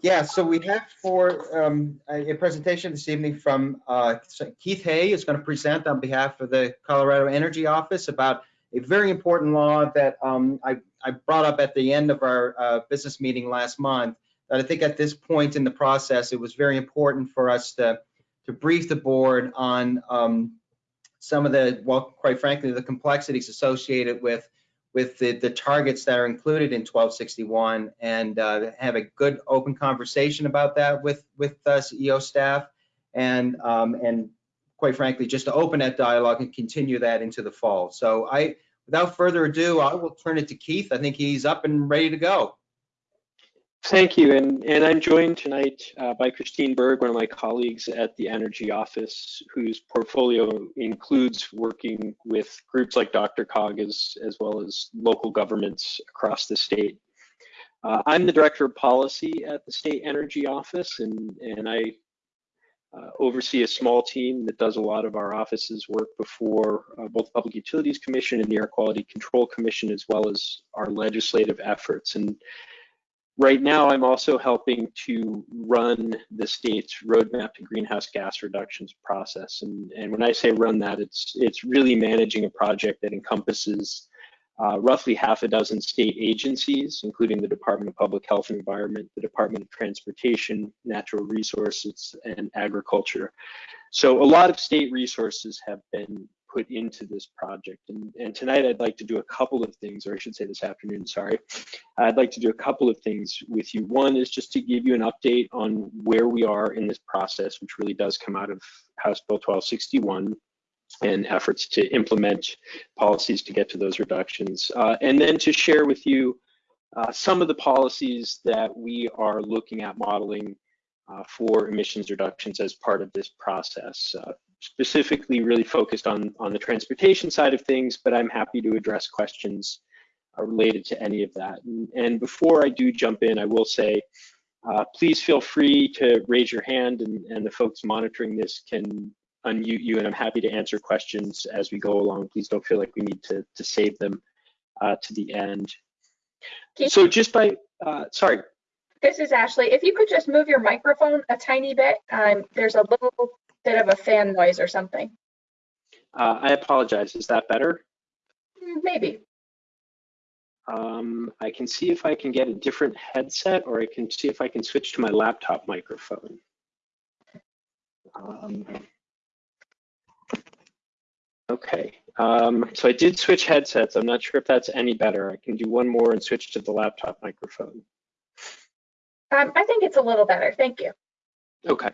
Speaker 10: Yeah, so we have for um, a presentation this evening from uh, Keith Hay is going to present on behalf of the Colorado Energy Office about a very important law that um, I I brought up at the end of our uh, business meeting last month. That I think at this point in the process, it was very important for us to to brief the board on um, some of the, well, quite frankly, the complexities associated with with the, the targets that are included in 1261 and uh, have a good open conversation about that with with uh, CEO staff and um, and quite frankly just to open that dialogue and continue that into the fall. So I without further ado I will turn it to Keith. I think he's up and ready to go.
Speaker 11: Thank you, and, and I'm joined tonight uh, by Christine Berg, one of my colleagues at the Energy Office, whose portfolio includes working with groups like DRCOG as, as well as local governments across the state. Uh, I'm the Director of Policy at the State Energy Office, and, and I uh, oversee a small team that does a lot of our office's work before uh, both Public Utilities Commission and the Air Quality Control Commission, as well as our legislative efforts. And Right now, I'm also helping to run the state's roadmap to greenhouse gas reductions process. And, and when I say run that, it's, it's really managing a project that encompasses uh, roughly half a dozen state agencies, including the Department of Public Health and Environment, the Department of Transportation, Natural Resources, and Agriculture. So a lot of state resources have been put into this project. And, and tonight I'd like to do a couple of things, or I should say this afternoon, sorry. I'd like to do a couple of things with you. One is just to give you an update on where we are in this process, which really does come out of House Bill 1261 and efforts to implement policies to get to those reductions. Uh, and then to share with you uh, some of the policies that we are looking at modeling uh, for emissions reductions as part of this process. Uh, specifically really focused on, on the transportation side of things, but I'm happy to address questions uh, related to any of that. And, and, before I do jump in, I will say, uh, please feel free to raise your hand and, and the folks monitoring this can unmute you and I'm happy to answer questions as we go along. Please don't feel like we need to, to save them uh, to the end.
Speaker 1: Keith?
Speaker 11: So just by, uh, sorry.
Speaker 1: This is Ashley. If you could just move your microphone a tiny bit, um, there's a little bit of a fan noise or something.
Speaker 11: Uh, I apologize. Is that better?
Speaker 1: Maybe.
Speaker 11: Um, I can see if I can get a different headset or I can see if I can switch to my laptop microphone. Um, okay, um, so I did switch headsets. I'm not sure if that's any better. I can do one more and switch to the laptop microphone.
Speaker 1: Um, I think it's a little better. Thank you.
Speaker 11: Okay.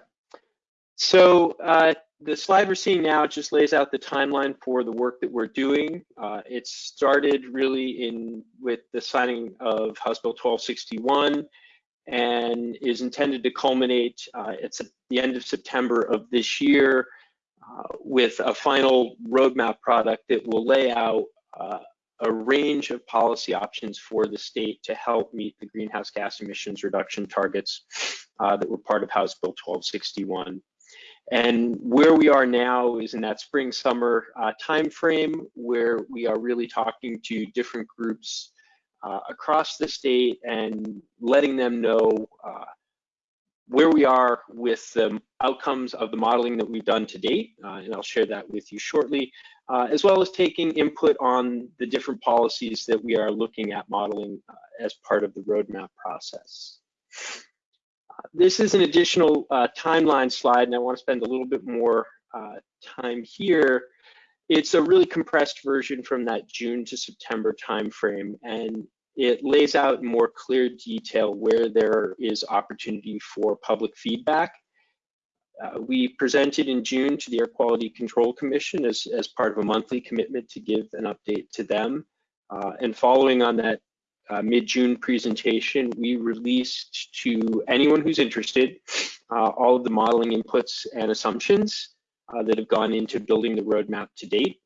Speaker 11: So uh, the slide we're seeing now just lays out the timeline for the work that we're doing. Uh, it started really in with the signing of House Bill 1261 and is intended to culminate uh, at the end of September of this year uh, with a final roadmap product that will lay out uh, a range of policy options for the state to help meet the greenhouse gas emissions reduction targets uh, that were part of House Bill 1261. And where we are now is in that spring summer uh, timeframe where we are really talking to different groups uh, across the state and letting them know uh, where we are with the outcomes of the modeling that we've done to date, uh, and I'll share that with you shortly, uh, as well as taking input on the different policies that we are looking at modeling uh, as part of the roadmap process. This is an additional uh, timeline slide, and I want to spend a little bit more uh, time here. It's a really compressed version from that June to September timeframe, and it lays out in more clear detail where there is opportunity for public feedback. Uh, we presented in June to the Air Quality Control Commission as, as part of a monthly commitment to give an update to them. Uh, and following on that uh, mid-June presentation, we released to anyone who's interested uh, all of the modeling inputs and assumptions uh, that have gone into building the roadmap to date.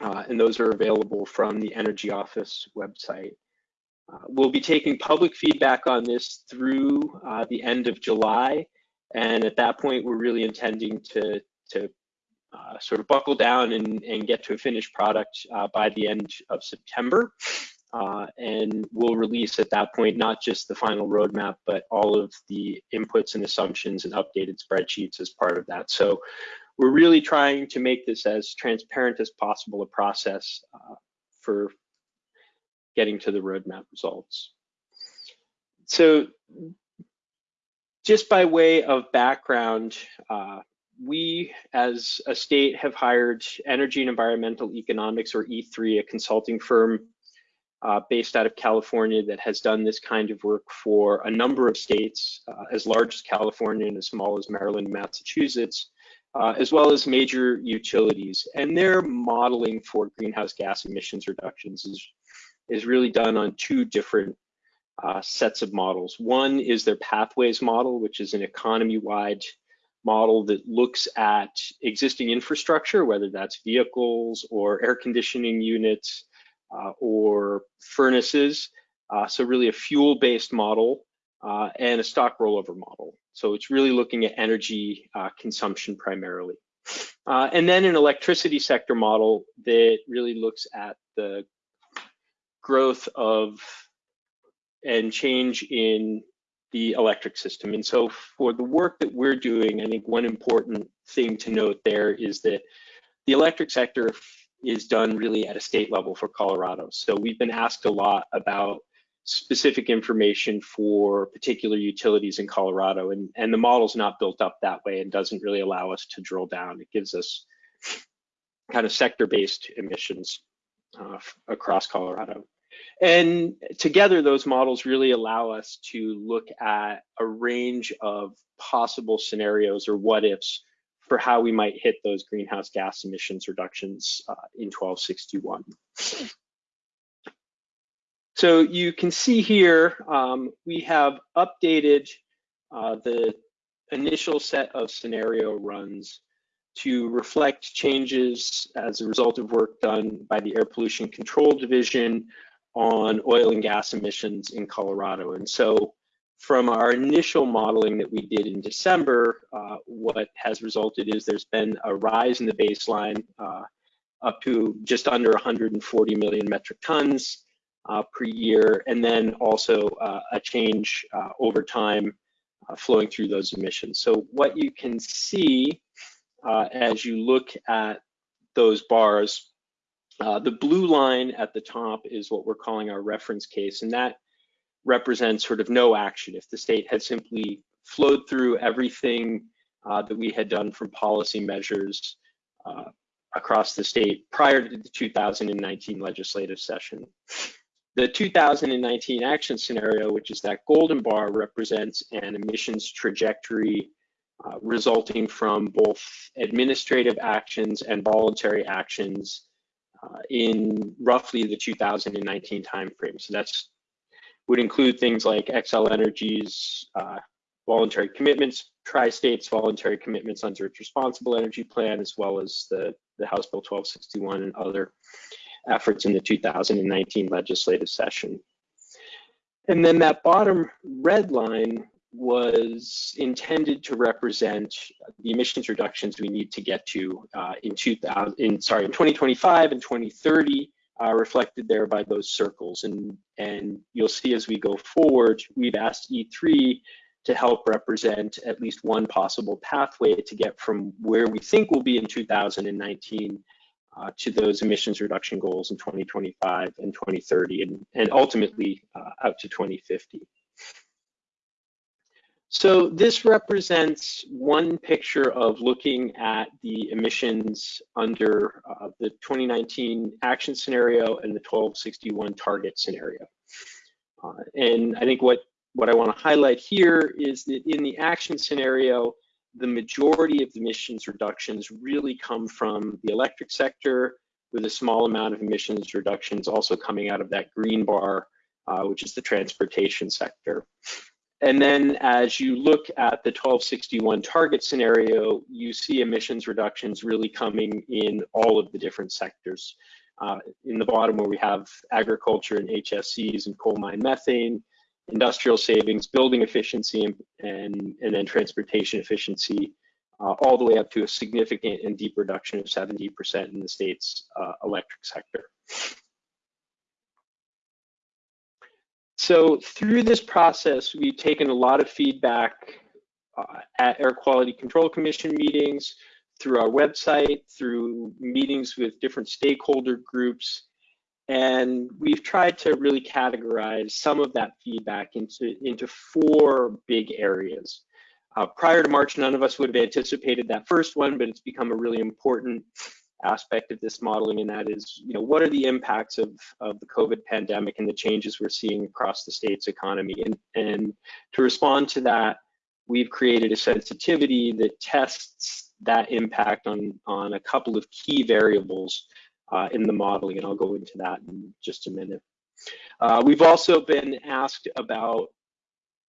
Speaker 11: Uh, and those are available from the Energy Office website. Uh, we'll be taking public feedback on this through uh, the end of July. And at that point, we're really intending to, to sort of buckle down and, and get to a finished product by the end of September. Uh, and we'll release at that point not just the final roadmap, but all of the inputs and assumptions and updated spreadsheets as part of that. So we're really trying to make this as transparent as possible a process uh, for getting to the roadmap results. So just by way of background, uh, we as a state have hired Energy and Environmental Economics or E3, a consulting firm uh, based out of California that has done this kind of work for a number of states, uh, as large as California and as small as Maryland and Massachusetts, uh, as well as major utilities. And their modeling for greenhouse gas emissions reductions is, is really done on two different uh, sets of models. One is their pathways model, which is an economy-wide model that looks at existing infrastructure, whether that's vehicles or air conditioning units, or furnaces. Uh, so really a fuel-based model uh, and a stock rollover model. So it's really looking at energy consumption primarily. and then an electricity sector model that really looks at the growth of and change in the electric system. And so for the work that we're doing, I think one important thing to note there is that the electric sector is done really at a state level for Colorado. So we've been asked a lot about specific information for particular utilities in Colorado and, and the model's not built up that way and doesn't really allow us to drill down. It gives us kind of sector-based emissions uh, across Colorado. And together, those models really allow us to look at a range of possible scenarios or what ifs for how we might hit those greenhouse gas emissions reductions uh, in 1261. So you can see here, um, we have updated uh, the initial set of scenario runs to reflect changes as a result of work done by the Air Pollution Control Division on oil and gas emissions in Colorado. And so from our initial modeling that we did in December, uh, what has resulted is there's been a rise in the baseline uh, up to just under 140 million metric tons uh, per year, and then also uh, a change uh, over time uh, flowing through those emissions. So what you can see as you look at those bars, the blue line at the top is what we're calling our reference case, and that represents sort of no action. If the state had simply flowed through everything uh, that we had done from policy measures uh, across the state prior to the 2019 legislative session. The 2019 action scenario, which is that golden bar, represents an emissions trajectory uh, resulting from both administrative actions and voluntary actions uh, in roughly the 2019 timeframe. So that's would include things like Xcel Energy's uh, voluntary commitments, Tri-State's voluntary commitments under its responsible energy plan, as well as the, the House Bill 1261 and other efforts in the 2019 legislative session. And then that bottom red line was intended to represent the emissions reductions we need to get to uh, in 2000, in sorry, in 2025 and 2030 uh, reflected there by those circles. And, and you'll see as we go forward, we've asked E3 to help represent at least one possible pathway to get from where we think we'll be in 2019 uh, to those emissions reduction goals in 2025 and 2030 and, and ultimately uh, out to 2050. So this represents one picture of looking at the emissions under uh, the 2019 action scenario and the 1261 target scenario. Uh, and I think what, what I want to highlight here is that in the action scenario, the majority of the emissions reductions really come from the electric sector with a small amount of emissions reductions also coming out of that green bar, uh, which is the transportation sector. And then as you look at the 1261 target scenario, you see emissions reductions really coming in all of the different sectors. Uh, in the bottom where we have agriculture and HFCs and coal mine methane, industrial savings, building efficiency, and, and, and then transportation efficiency, uh, all the way up to a significant and deep reduction of 70% in the state's uh, electric sector. So through this process, we've taken a lot of feedback uh, at Air Quality Control Commission meetings, through our website, through meetings with different stakeholder groups, and we've tried to really categorize some of that feedback into, into four big areas. Uh, prior to March, none of us would have anticipated that first one, but it's become a really important aspect of this modeling, and that is, you know, what are the impacts of, of the COVID pandemic and the changes we're seeing across the state's economy? And, and to respond to that, we've created a sensitivity that tests that impact on, on a couple of key variables uh, in the modeling, and I'll go into that in just a minute. Uh, we've also been asked about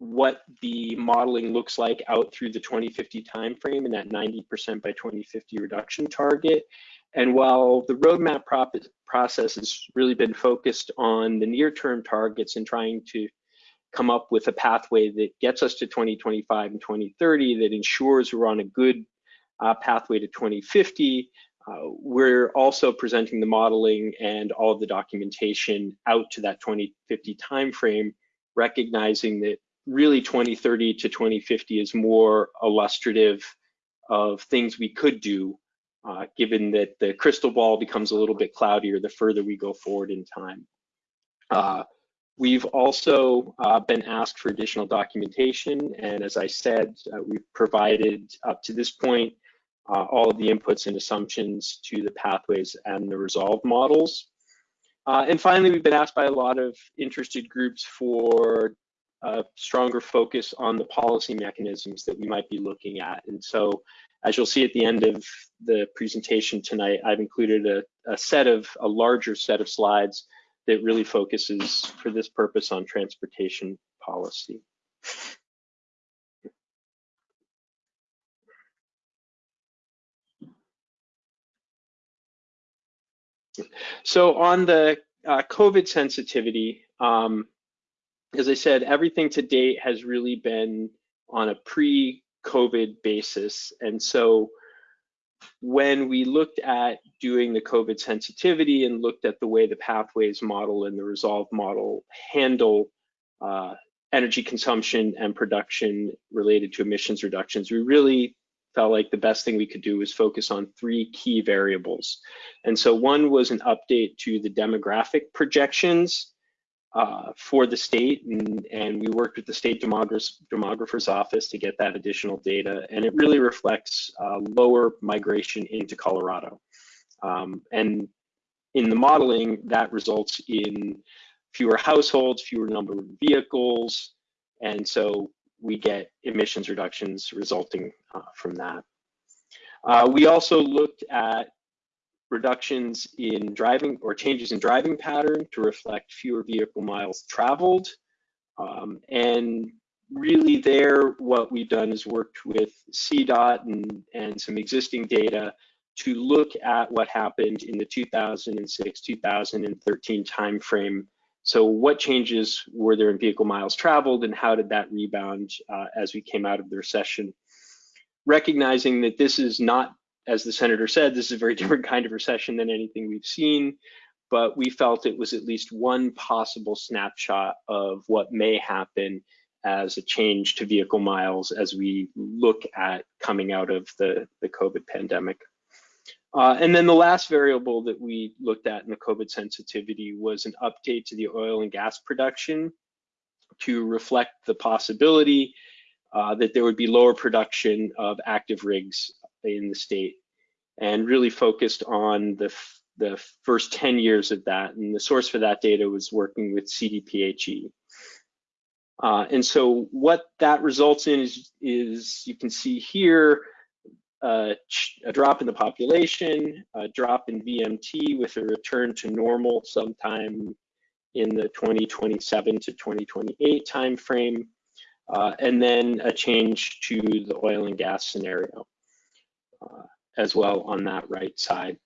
Speaker 11: what the modeling looks like out through the 2050 timeframe and that 90% by 2050 reduction target. And while the roadmap process has really been focused on the near-term targets and trying to come up with a pathway that gets us to 2025 and 2030 that ensures we're on a good uh, pathway to 2050, uh, we're also presenting the modeling and all of the documentation out to that 2050 timeframe, recognizing that really 2030 to 2050 is more illustrative of things we could do uh, given that the crystal ball becomes a little bit cloudier the further we go forward in time. Uh, we've also uh, been asked for additional documentation, and as I said, uh, we've provided up to this point uh, all of the inputs and assumptions to the pathways and the resolve models. Uh, and finally, we've been asked by a lot of interested groups for a stronger focus on the policy mechanisms that we might be looking at. And so as you'll see at the end of the presentation tonight, I've included a, a set of, a larger set of slides that really focuses for this purpose on transportation policy. So on the uh, COVID sensitivity, um, as I said, everything to date has really been on a pre-COVID basis. And so when we looked at doing the COVID sensitivity and looked at the way the pathways model and the resolve model handle uh, energy consumption and production related to emissions reductions, we really felt like the best thing we could do was focus on three key variables. And so one was an update to the demographic projections uh, for the state, and, and we worked with the state demographer's, demographer's office to get that additional data, and it really reflects uh, lower migration into Colorado. Um, and in the modeling, that results in fewer households, fewer number of vehicles, and so we get emissions reductions resulting uh, from that. Uh, we also looked at reductions in driving or changes in driving pattern to reflect fewer vehicle miles traveled. Um, and really there, what we've done is worked with CDOT and, and some existing data to look at what happened in the 2006-2013 timeframe so what changes were there in vehicle miles traveled and how did that rebound uh, as we came out of the recession? Recognizing that this is not, as the senator said, this is a very different kind of recession than anything we've seen, but we felt it was at least one possible snapshot of what may happen as a change to vehicle miles as we look at coming out of the, the COVID pandemic. Uh, and then the last variable that we looked at in the COVID sensitivity was an update to the oil and gas production to reflect the possibility uh, that there would be lower production of active rigs in the state and really focused on the, the first 10 years of that. And the source for that data was working with CDPHE. Uh, and so what that results in is, is you can see here, uh, a drop in the population, a drop in VMT with a return to normal sometime in the 2027 to 2028 timeframe, uh, and then a change to the oil and gas scenario uh, as well on that right side.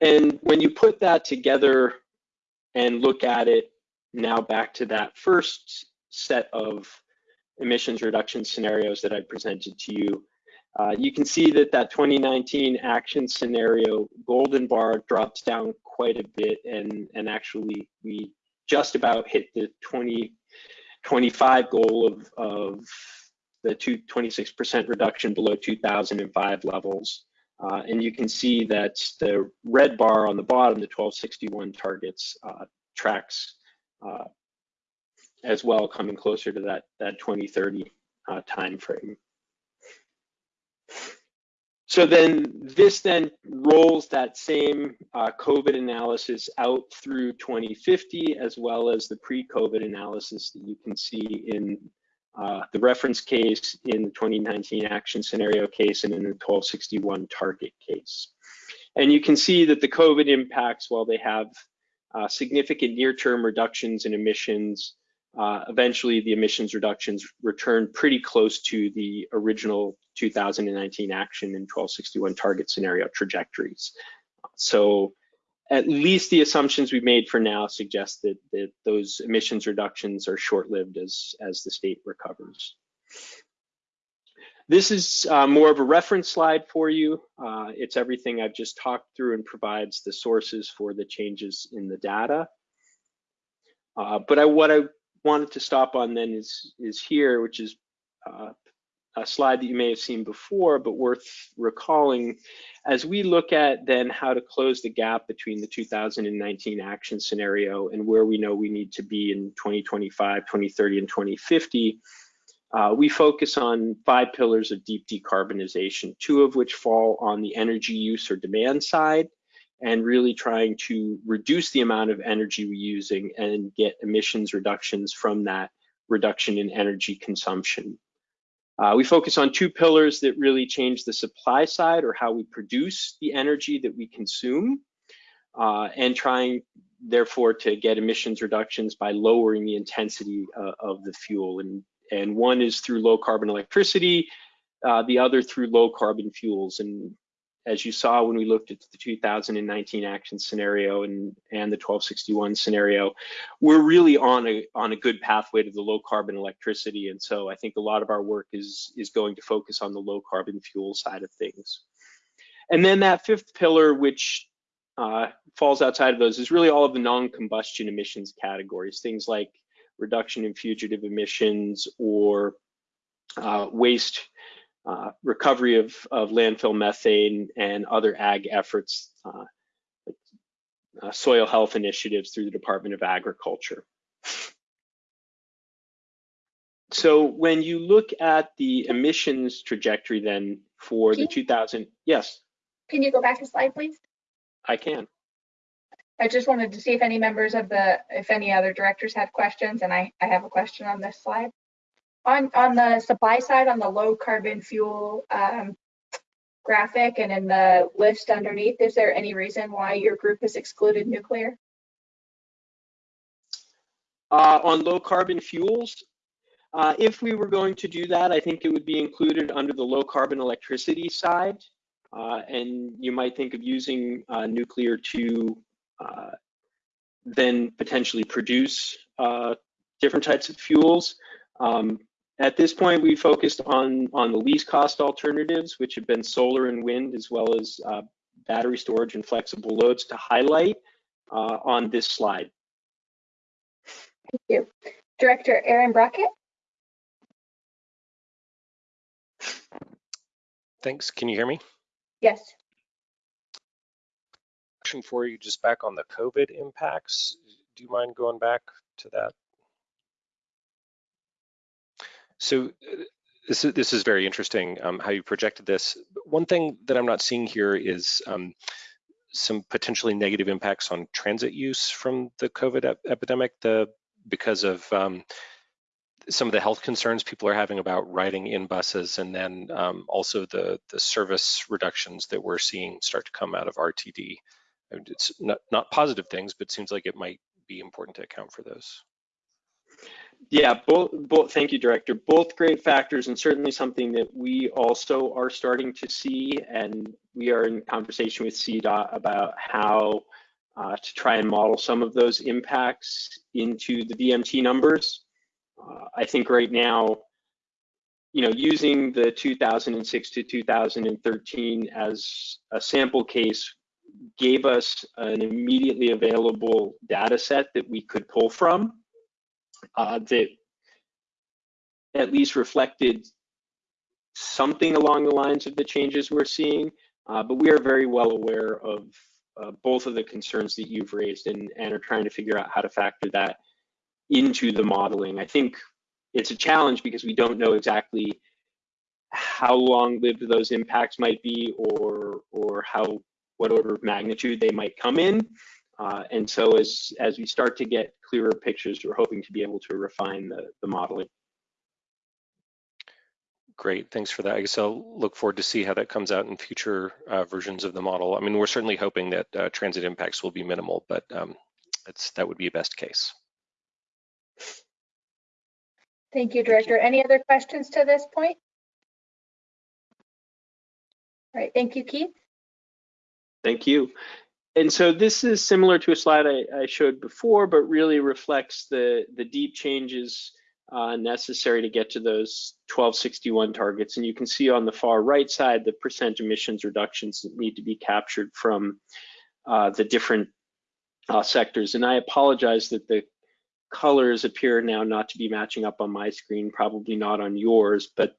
Speaker 11: And when you put that together and look at it now back to that first set of emissions reduction scenarios that I presented to you, uh, you can see that that 2019 action scenario golden bar drops down quite a bit and, and actually we just about hit the 2025 goal of, of the 26% reduction below 2005 levels. Uh, and you can see that the red bar on the bottom, the 1261 targets, uh, tracks uh, as well, coming closer to that, that 2030 uh. So then this then rolls that same uh, COVID analysis out through 2050, as well as the pre-COVID analysis that you can see in uh, the reference case, in the 2019 action scenario case, and in the 1261 target case. And you can see that the COVID impacts, while they have uh, significant near-term reductions in emissions, uh, eventually the emissions reductions return pretty close to the original 2019 action and 1261 target scenario trajectories. So at least the assumptions we made for now suggest that, that those emissions reductions are short-lived as, as the state recovers. This is uh, more of a reference slide for you. Uh, it's everything I've just talked through and provides the sources for the changes in the data. Uh, but I, what I wanted to stop on then is, is here, which is uh, a slide that you may have seen before, but worth recalling as we look at then how to close the gap between the 2019 action scenario and where we know we need to be in 2025, 2030, and 2050. Uh, we focus on five pillars of deep decarbonization, two of which fall on the energy use or demand side, and really trying to reduce the amount of energy we're using and get emissions reductions from that reduction in energy consumption. Uh, we focus on two pillars that really change the supply side or how we produce the energy that we consume. uh, and trying therefore to get emissions reductions by lowering the intensity uh, of the fuel. And, and one is through low carbon electricity, uh, the other through low carbon fuels. And as you saw when we looked at the 2019 action scenario and, and the 1261 scenario, we're really on a, on a good pathway to the low carbon electricity. And so I think a lot of our work is, is going to focus on the low carbon fuel side of things. And then that fifth pillar, which uh, falls outside of those, is really all of the non-combustion emissions categories, things like reduction in fugitive emissions or uh, waste uh, recovery of, of, landfill methane and other ag efforts, uh, uh, soil health initiatives through the Department of Agriculture. So when you look at the emissions trajectory then for the 2000, yes.
Speaker 1: Can you go back a slide, please?
Speaker 11: I can.
Speaker 1: I just wanted to see if any members of the, if any other directors had questions, and I, I have a question on this slide. On, on the supply side, on the low carbon fuel um, graphic and in the list underneath, is there any reason why your group has excluded nuclear?
Speaker 11: Uh, on low carbon fuels, uh, if we were going to do that, I think it would be included under the low carbon electricity side. Uh, and you might think of using uh, nuclear to uh, then potentially produce uh, different types of fuels. Um, at this point, we focused on, on the least cost alternatives, which have been solar and wind, as well as uh, battery storage and flexible loads to highlight uh, on this slide.
Speaker 1: Thank you. Director Aaron Brockett.
Speaker 12: Thanks. Can you hear me?
Speaker 1: Yes.
Speaker 12: Question for you just back on the COVID impacts. Do you mind going back to that? So uh, this is, this is very interesting um, how you projected this. One thing that I'm not seeing here is um, some potentially negative impacts on transit use from the COVID ep epidemic the, because of um, some of the health concerns people are having about riding in buses and then um, also the, the service reductions that we're seeing start to come out of RTD. It's not, not positive things, but seems like it might be important to account for those.
Speaker 11: Yeah, both, both, thank you, Director. Both great factors and certainly something that we also are starting to see. And we are in conversation with CDOT about how uh, to try and model some of those impacts into the VMT numbers. Uh, I think right now, you know, using the 2006 to 2013 as a sample case gave us an immediately available data set that we could pull from uh, that at least reflected something along the lines of the changes we're seeing. Uh, but we are very well aware of uh, both of the concerns that you've raised and, and are trying to figure out how to factor that into the modeling. I think it's a challenge because we don't know exactly how long lived those impacts might be or or how what order of magnitude they might come in. Uh, and so as as we start to get clearer pictures, we're hoping to be able to refine the, the modeling.
Speaker 12: Great, thanks for that. I guess I'll look forward to see how that comes out in future uh, versions of the model. I mean, we're certainly hoping that uh, transit impacts will be minimal, but um, it's, that would be a best case.
Speaker 1: Thank you, Director. Any other questions to this point? All right, thank you, Keith.
Speaker 11: Thank you. And so this is similar to a slide I, I showed before, but really reflects the, the deep changes uh, necessary to get to those 1261 targets. And you can see on the far right side, the percent emissions reductions that need to be captured from uh, the different uh, sectors. And I apologize that the colors appear now not to be matching up on my screen, probably not on yours, but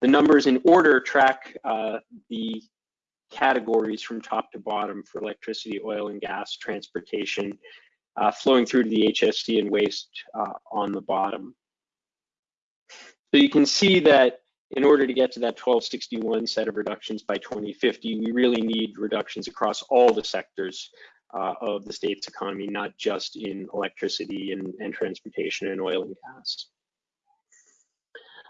Speaker 11: the numbers in order track uh, the categories from top to bottom for electricity, oil and gas, transportation, uh, flowing through to the HSC and waste uh, on the bottom. So you can see that in order to get to that 1261 set of reductions by 2050, we really need reductions across all the sectors uh, of the state's economy, not just in electricity and, and transportation and oil and gas.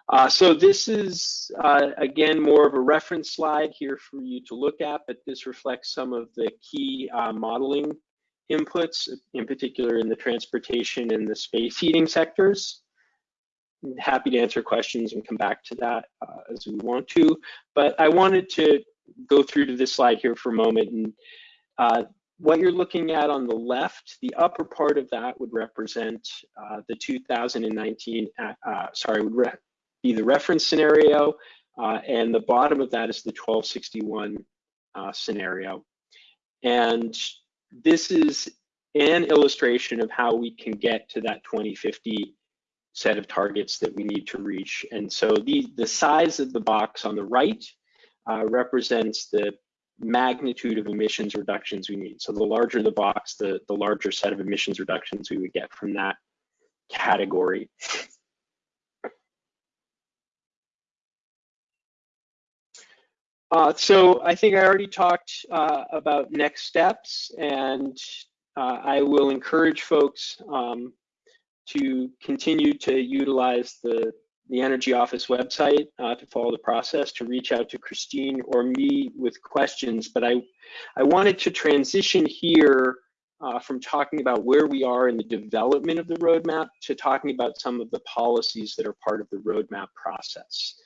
Speaker 11: Uh, so this is, uh, again, more of a reference slide here for you to look at, but this reflects some of the key uh, modeling inputs, in particular in the transportation and the space heating sectors. I'm happy to answer questions and come back to that uh, as we want to, but I wanted to go through to this slide here for a moment. And uh, what you're looking at on the left, the upper part of that would represent uh, the 2019, uh, sorry, would be the reference scenario, uh, and the bottom of that is the 1261 uh, scenario. And this is an illustration of how we can get to that 2050 set of targets that we need to reach. And so the, the size of the box on the right uh, represents the magnitude of emissions reductions we need. So the larger the box, the, the larger set of emissions reductions we would get from that category. Uh, so I think I already talked uh, about next steps and uh, I will encourage folks um, to continue to utilize the, the Energy Office website uh, to follow the process, to reach out to Christine or me with questions. But I, I wanted to transition here uh, from talking about where we are in the development of the roadmap to talking about some of the policies that are part of the roadmap process.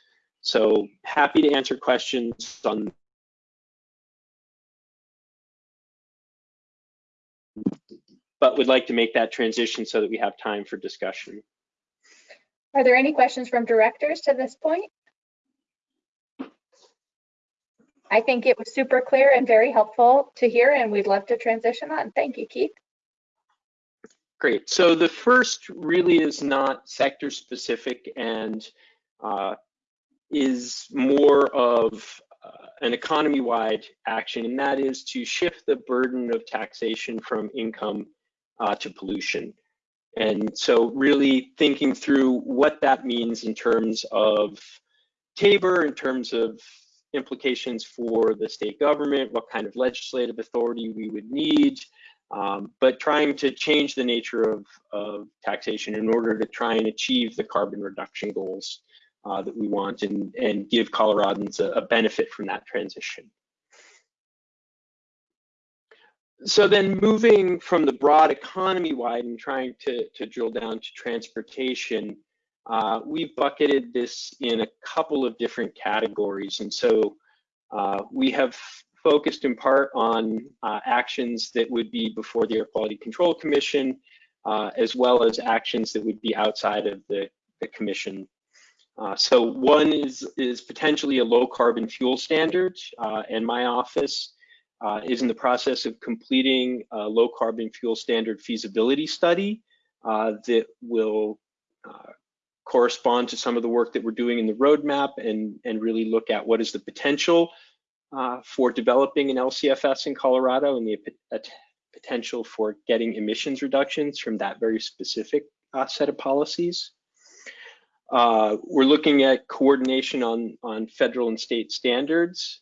Speaker 11: So happy to answer questions on but would like to make that transition so that we have time for discussion.
Speaker 1: Are there any questions from directors to this point? I think it was super clear and very helpful to hear, and we'd love to transition on. Thank you, Keith.
Speaker 11: Great. So the first really is not sector specific and uh, is more of uh, an economy-wide action, and that is to shift the burden of taxation from income uh, to pollution. And so really thinking through what that means in terms of TABOR, in terms of implications for the state government, what kind of legislative authority we would need, um, but trying to change the nature of, of taxation in order to try and achieve the carbon reduction goals uh, that we want and, and give Coloradans a, a benefit from that transition. So then moving from the broad economy wide and trying to, to drill down to transportation, uh, we've bucketed this in a couple of different categories. And so uh, we have focused in part on uh, actions that would be before the Air Quality Control Commission, uh, as well as actions that would be outside of the, the commission uh, so one is, is potentially a low carbon fuel standard, uh, and my office uh, is in the process of completing a low carbon fuel standard feasibility study uh, that will uh, correspond to some of the work that we're doing in the roadmap and, and really look at what is the potential for developing an LCFS in Colorado and the potential for getting emissions reductions from that very specific set of policies. Uh, we're looking at coordination on, on federal and state standards.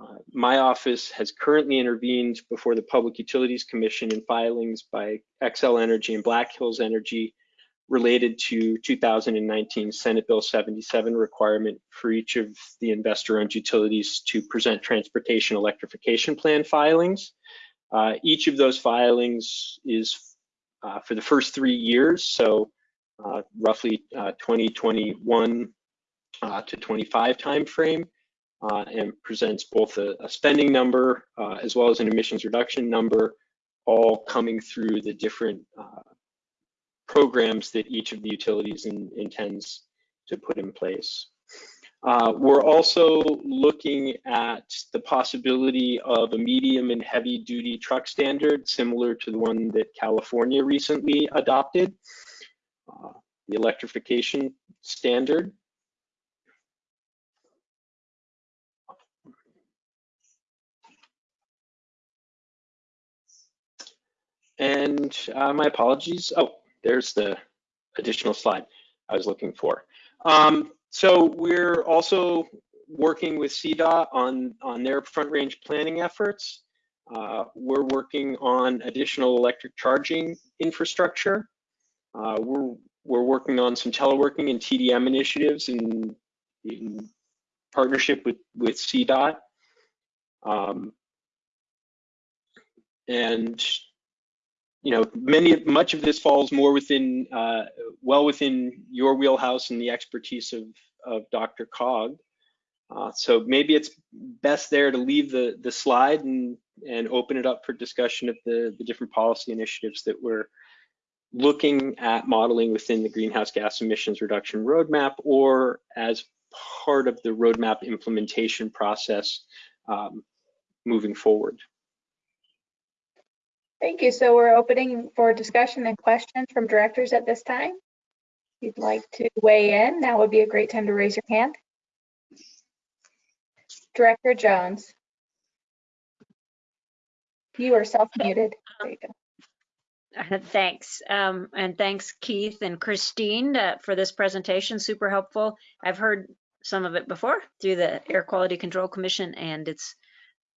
Speaker 11: Uh, my office has currently intervened before the Public Utilities Commission in filings by Xcel Energy and Black Hills Energy related to 2019 Senate Bill 77 requirement for each of the investor-owned utilities to present transportation electrification plan filings. Uh, each of those filings is uh, for the first three years, so roughly 2021 uh, uh, to 25 timeframe and presents both a, a spending number as well as an emissions reduction number, all coming through the different programs that each of the utilities in, intends to put in place. Uh, we're also looking at the possibility of a medium and heavy duty truck standard similar to the one that California recently adopted uh, the electrification standard. And uh, my apologies. Oh, there's the additional slide I was looking for. Um, so we're also working with CDOT on, on their front range planning efforts. Uh, we're working on additional electric charging infrastructure. Uh, we're we're working on some teleworking and TDM initiatives in, in partnership with, with CDOT. Um, and, you know, many, much of this falls more within, uh, well within your wheelhouse and the expertise of, of DRCOG. Uh, so maybe it's best there to leave the, the slide and, and open it up for discussion of the, the different policy initiatives that we're looking at modeling within the greenhouse gas emissions reduction roadmap or as part of the roadmap implementation process um, moving forward.
Speaker 1: Thank you. So we're opening for discussion and questions from directors at this time. If you'd like to weigh in, now would be a great time to raise your hand. Director Jones. You are self-muted. There you go.
Speaker 4: Thanks. Um, and thanks Keith and Christine uh, for this presentation, super helpful. I've heard some of it before through the Air Quality Control Commission and it's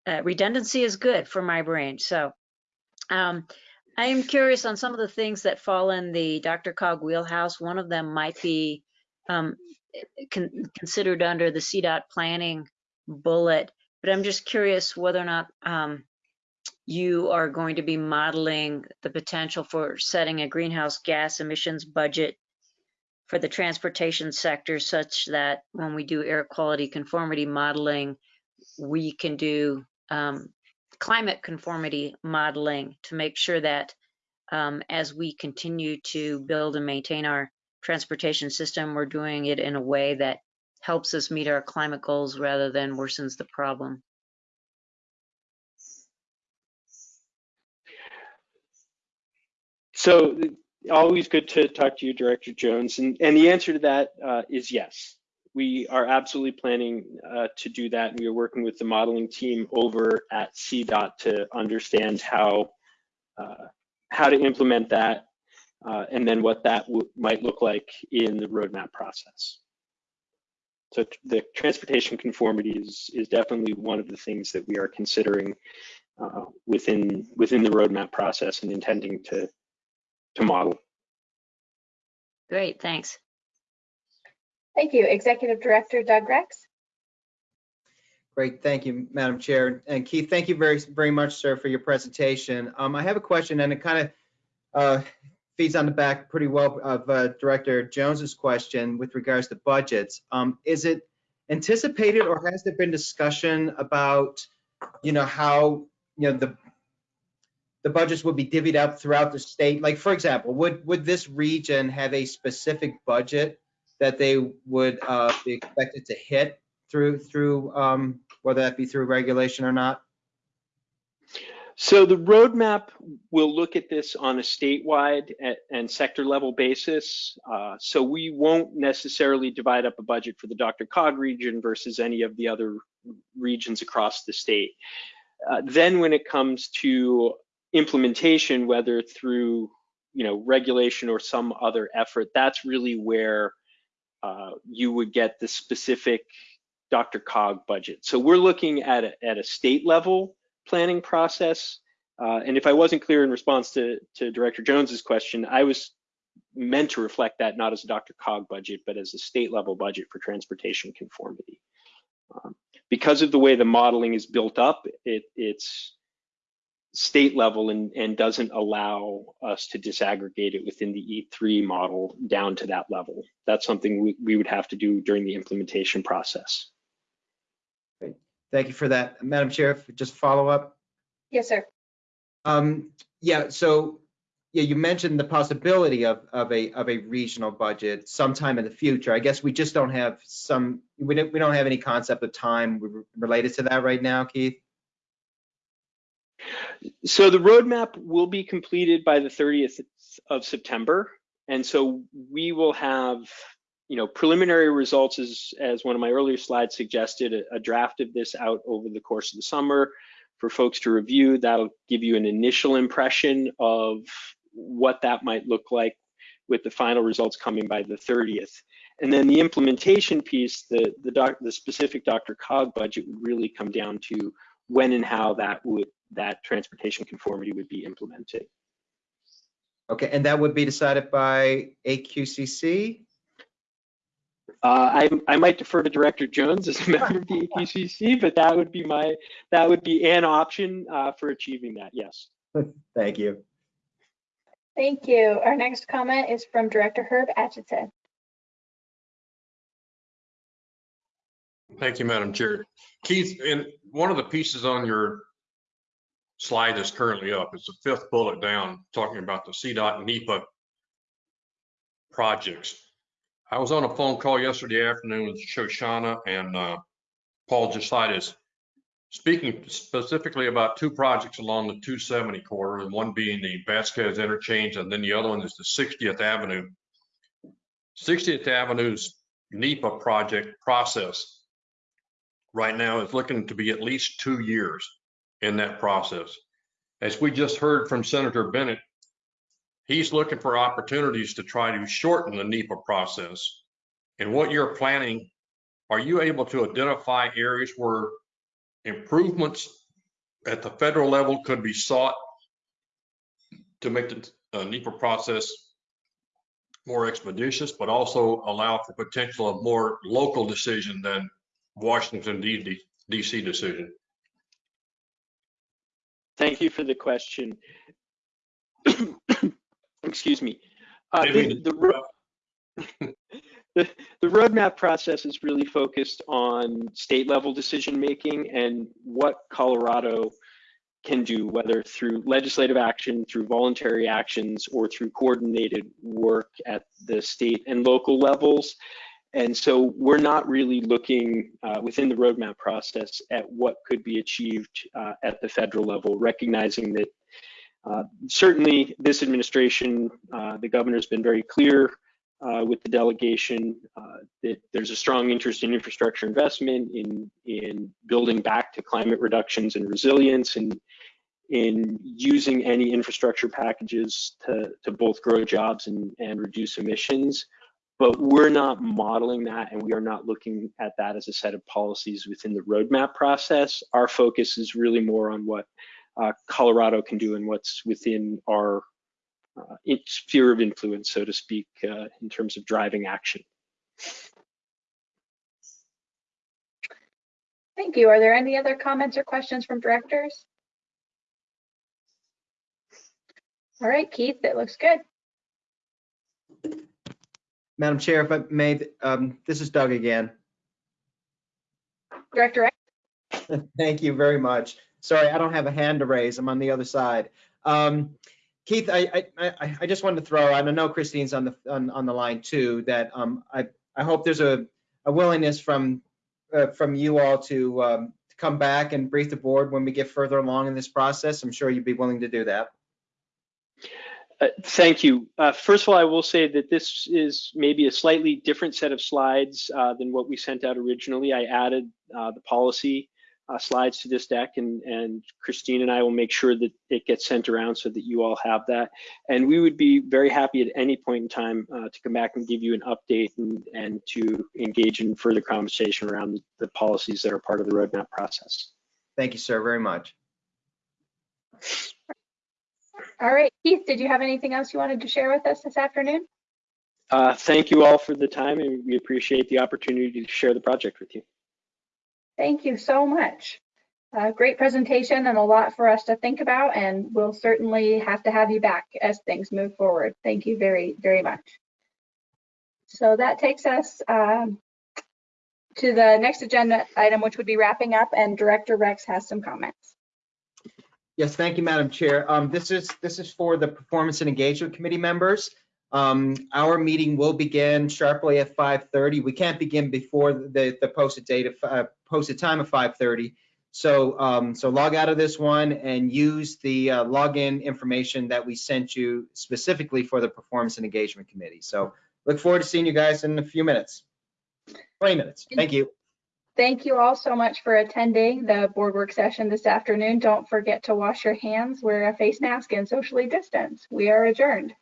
Speaker 4: uh, redundancy is good for my brain. So um, I am curious on some of the things that fall in the DRCOG wheelhouse. One of them might be um, con considered under the CDOT planning bullet, but I'm just curious whether or not um, you are going to be modeling the potential for setting a greenhouse gas emissions budget for the transportation sector such that when we do air quality conformity modeling, we can do um, climate conformity modeling to make sure that um, as we continue to build and maintain our transportation system, we're doing it in a way that helps us meet our climate goals rather than worsens the problem.
Speaker 11: So always good to talk to you, Director Jones. And, and the answer to that uh, is yes. We are absolutely planning uh, to do that. We are working with the modeling team over at CDOT to understand how uh, how to implement that uh, and then what that might look like in the roadmap process. So the transportation conformity is, is definitely one of the things that we are considering uh, within within the roadmap process and intending to to model.
Speaker 4: Great, thanks.
Speaker 1: Thank you. Executive Director Doug Rex.
Speaker 10: Great, thank you, Madam Chair. And Keith, thank you very, very much, sir, for your presentation. Um, I have a question and it kind of uh, feeds on the back pretty well of uh, Director Jones's question with regards to budgets. Um, is it anticipated or has there been discussion about, you know, how, you know, the the budgets would be divvied up throughout the state? Like, for example, would would this region have a specific budget that they would uh, be expected to hit through through um, whether that be through regulation or not?
Speaker 11: So the roadmap will look at this on a statewide and sector level basis. Uh, so we won't necessarily divide up a budget for the DRCOG region versus any of the other regions across the state. Uh, then when it comes to implementation, whether through you know regulation or some other effort, that's really where uh, you would get the specific DRCOG budget. So we're looking at a, at a state level planning process. Uh, and if I wasn't clear in response to, to Director Jones's question, I was meant to reflect that not as a DRCOG budget, but as a state level budget for transportation conformity. Um, because of the way the modeling is built up, it, it's state level and, and doesn't allow us to disaggregate it within the E3 model down to that level. That's something we, we would have to do during the implementation process.
Speaker 10: Great. Thank you for that. Madam Chair, just follow up.
Speaker 1: Yes, sir.
Speaker 10: Um, yeah, so yeah, you mentioned the possibility of, of a of a regional budget sometime in the future. I guess we just don't have some we don't we don't have any concept of time related to that right now, Keith.
Speaker 11: So the roadmap will be completed by the 30th of September. And so we will have, you know, preliminary results as, as one of my earlier slides suggested, a, a draft of this out over the course of the summer for folks to review. That'll give you an initial impression of what that might look like with the final results coming by the 30th. And then the implementation piece, the, the, doc, the specific DRCOG budget would really come down to when and how that would that transportation conformity would be implemented.
Speaker 10: Okay, and that would be decided by AQCC?
Speaker 11: Uh, I, I might defer to Director Jones as a member of the AQCC, but that would be my, that would be an option uh, for achieving that, yes.
Speaker 10: Thank you.
Speaker 1: Thank you. Our next comment is from Director Herb Atchison.
Speaker 5: Thank you, Madam Chair. Keith, in one of the pieces on your slide that's currently up, it's the fifth bullet down, talking about the CDOT NEPA projects. I was on a phone call yesterday afternoon with Shoshana and uh, Paul Jesaitis, speaking specifically about two projects along the 270 corridor, and one being the Vasquez interchange, and then the other one is the 60th Avenue. 60th Avenue's NEPA project process right now is looking to be at least two years in that process. As we just heard from Senator Bennet, he's looking for opportunities to try to shorten the NEPA process. And what you're planning, are you able to identify areas where improvements at the federal level could be sought to make the uh, NEPA process more expeditious, but also allow for potential of more local decision than Washington DC decision?
Speaker 11: Thank you for the question. Excuse me. Uh, the, the, ro- the, the roadmap process is really focused on state level decision making and what Colorado can do, whether through legislative action, through voluntary actions, or through coordinated work at the state and local levels. And so we're not really looking uh, within the roadmap process at what could be achieved uh, at the federal level, recognizing that uh, certainly this administration, uh, the governor's been very clear uh, with the delegation uh, that there's a strong interest in infrastructure investment, in, in building back to climate reductions and resilience, and in using any infrastructure packages to, to both grow jobs and, and reduce emissions but we're not modeling that and we are not looking at that as a set of policies within the roadmap process. Our focus is really more on what uh, Colorado can do and what's within our uh, sphere of influence, so to speak, uh, in terms of driving action.
Speaker 1: Thank you. Are there any other comments or questions from directors? All right, Keith, it looks good.
Speaker 10: Madam Chair, if I may, um, this is Doug again.
Speaker 1: Director?
Speaker 10: Thank you very much. Sorry, I don't have a hand to raise. I'm on the other side. Um, Keith, I, I, I, I just wanted to throw, and I know Christine's on the, on, on the line too, that, um, I, I hope there's a, a willingness from, uh, from you all to, um, to come back and brief the board when we get further along in this process. I'm sure you'd be willing to do that.
Speaker 11: Uh, thank you. Uh, first of all, I will say that this is maybe a slightly different set of slides uh, than what we sent out originally. I added uh, the policy uh, slides to this deck and, and Christine and I will make sure that it gets sent around so that you all have that. And we would be very happy at any point in time to come back and give you an update and, and to engage in further conversation around the policies that are part of the roadmap process.
Speaker 10: Thank you, sir, very much.
Speaker 1: All right, Keith, did you have anything else you wanted to share with us this afternoon?
Speaker 11: Uh, thank you all for the time and we appreciate the opportunity to share the project with you.
Speaker 1: Thank you so much. Uh, great presentation and a lot for us to think about and we'll certainly have to have you back as things move forward. Thank you very, very much. So that takes us um, to the next agenda item, which would be wrapping up and Director Rex has some comments.
Speaker 10: Yes, thank you, Madam Chair. Um, this is this is for the Performance and Engagement Committee members. Um, our meeting will begin sharply at 5:30. We can't begin before the the posted date of uh, posted time of 5:30. So um, so log out of this one and use the uh, login information that we sent you specifically for the Performance and Engagement Committee. So look forward to seeing you guys in a few minutes. 20 minutes. Thank you.
Speaker 1: Thank you all so much for attending the board work session this afternoon. Don't forget to wash your hands, wear a face mask, and socially distance. We are adjourned.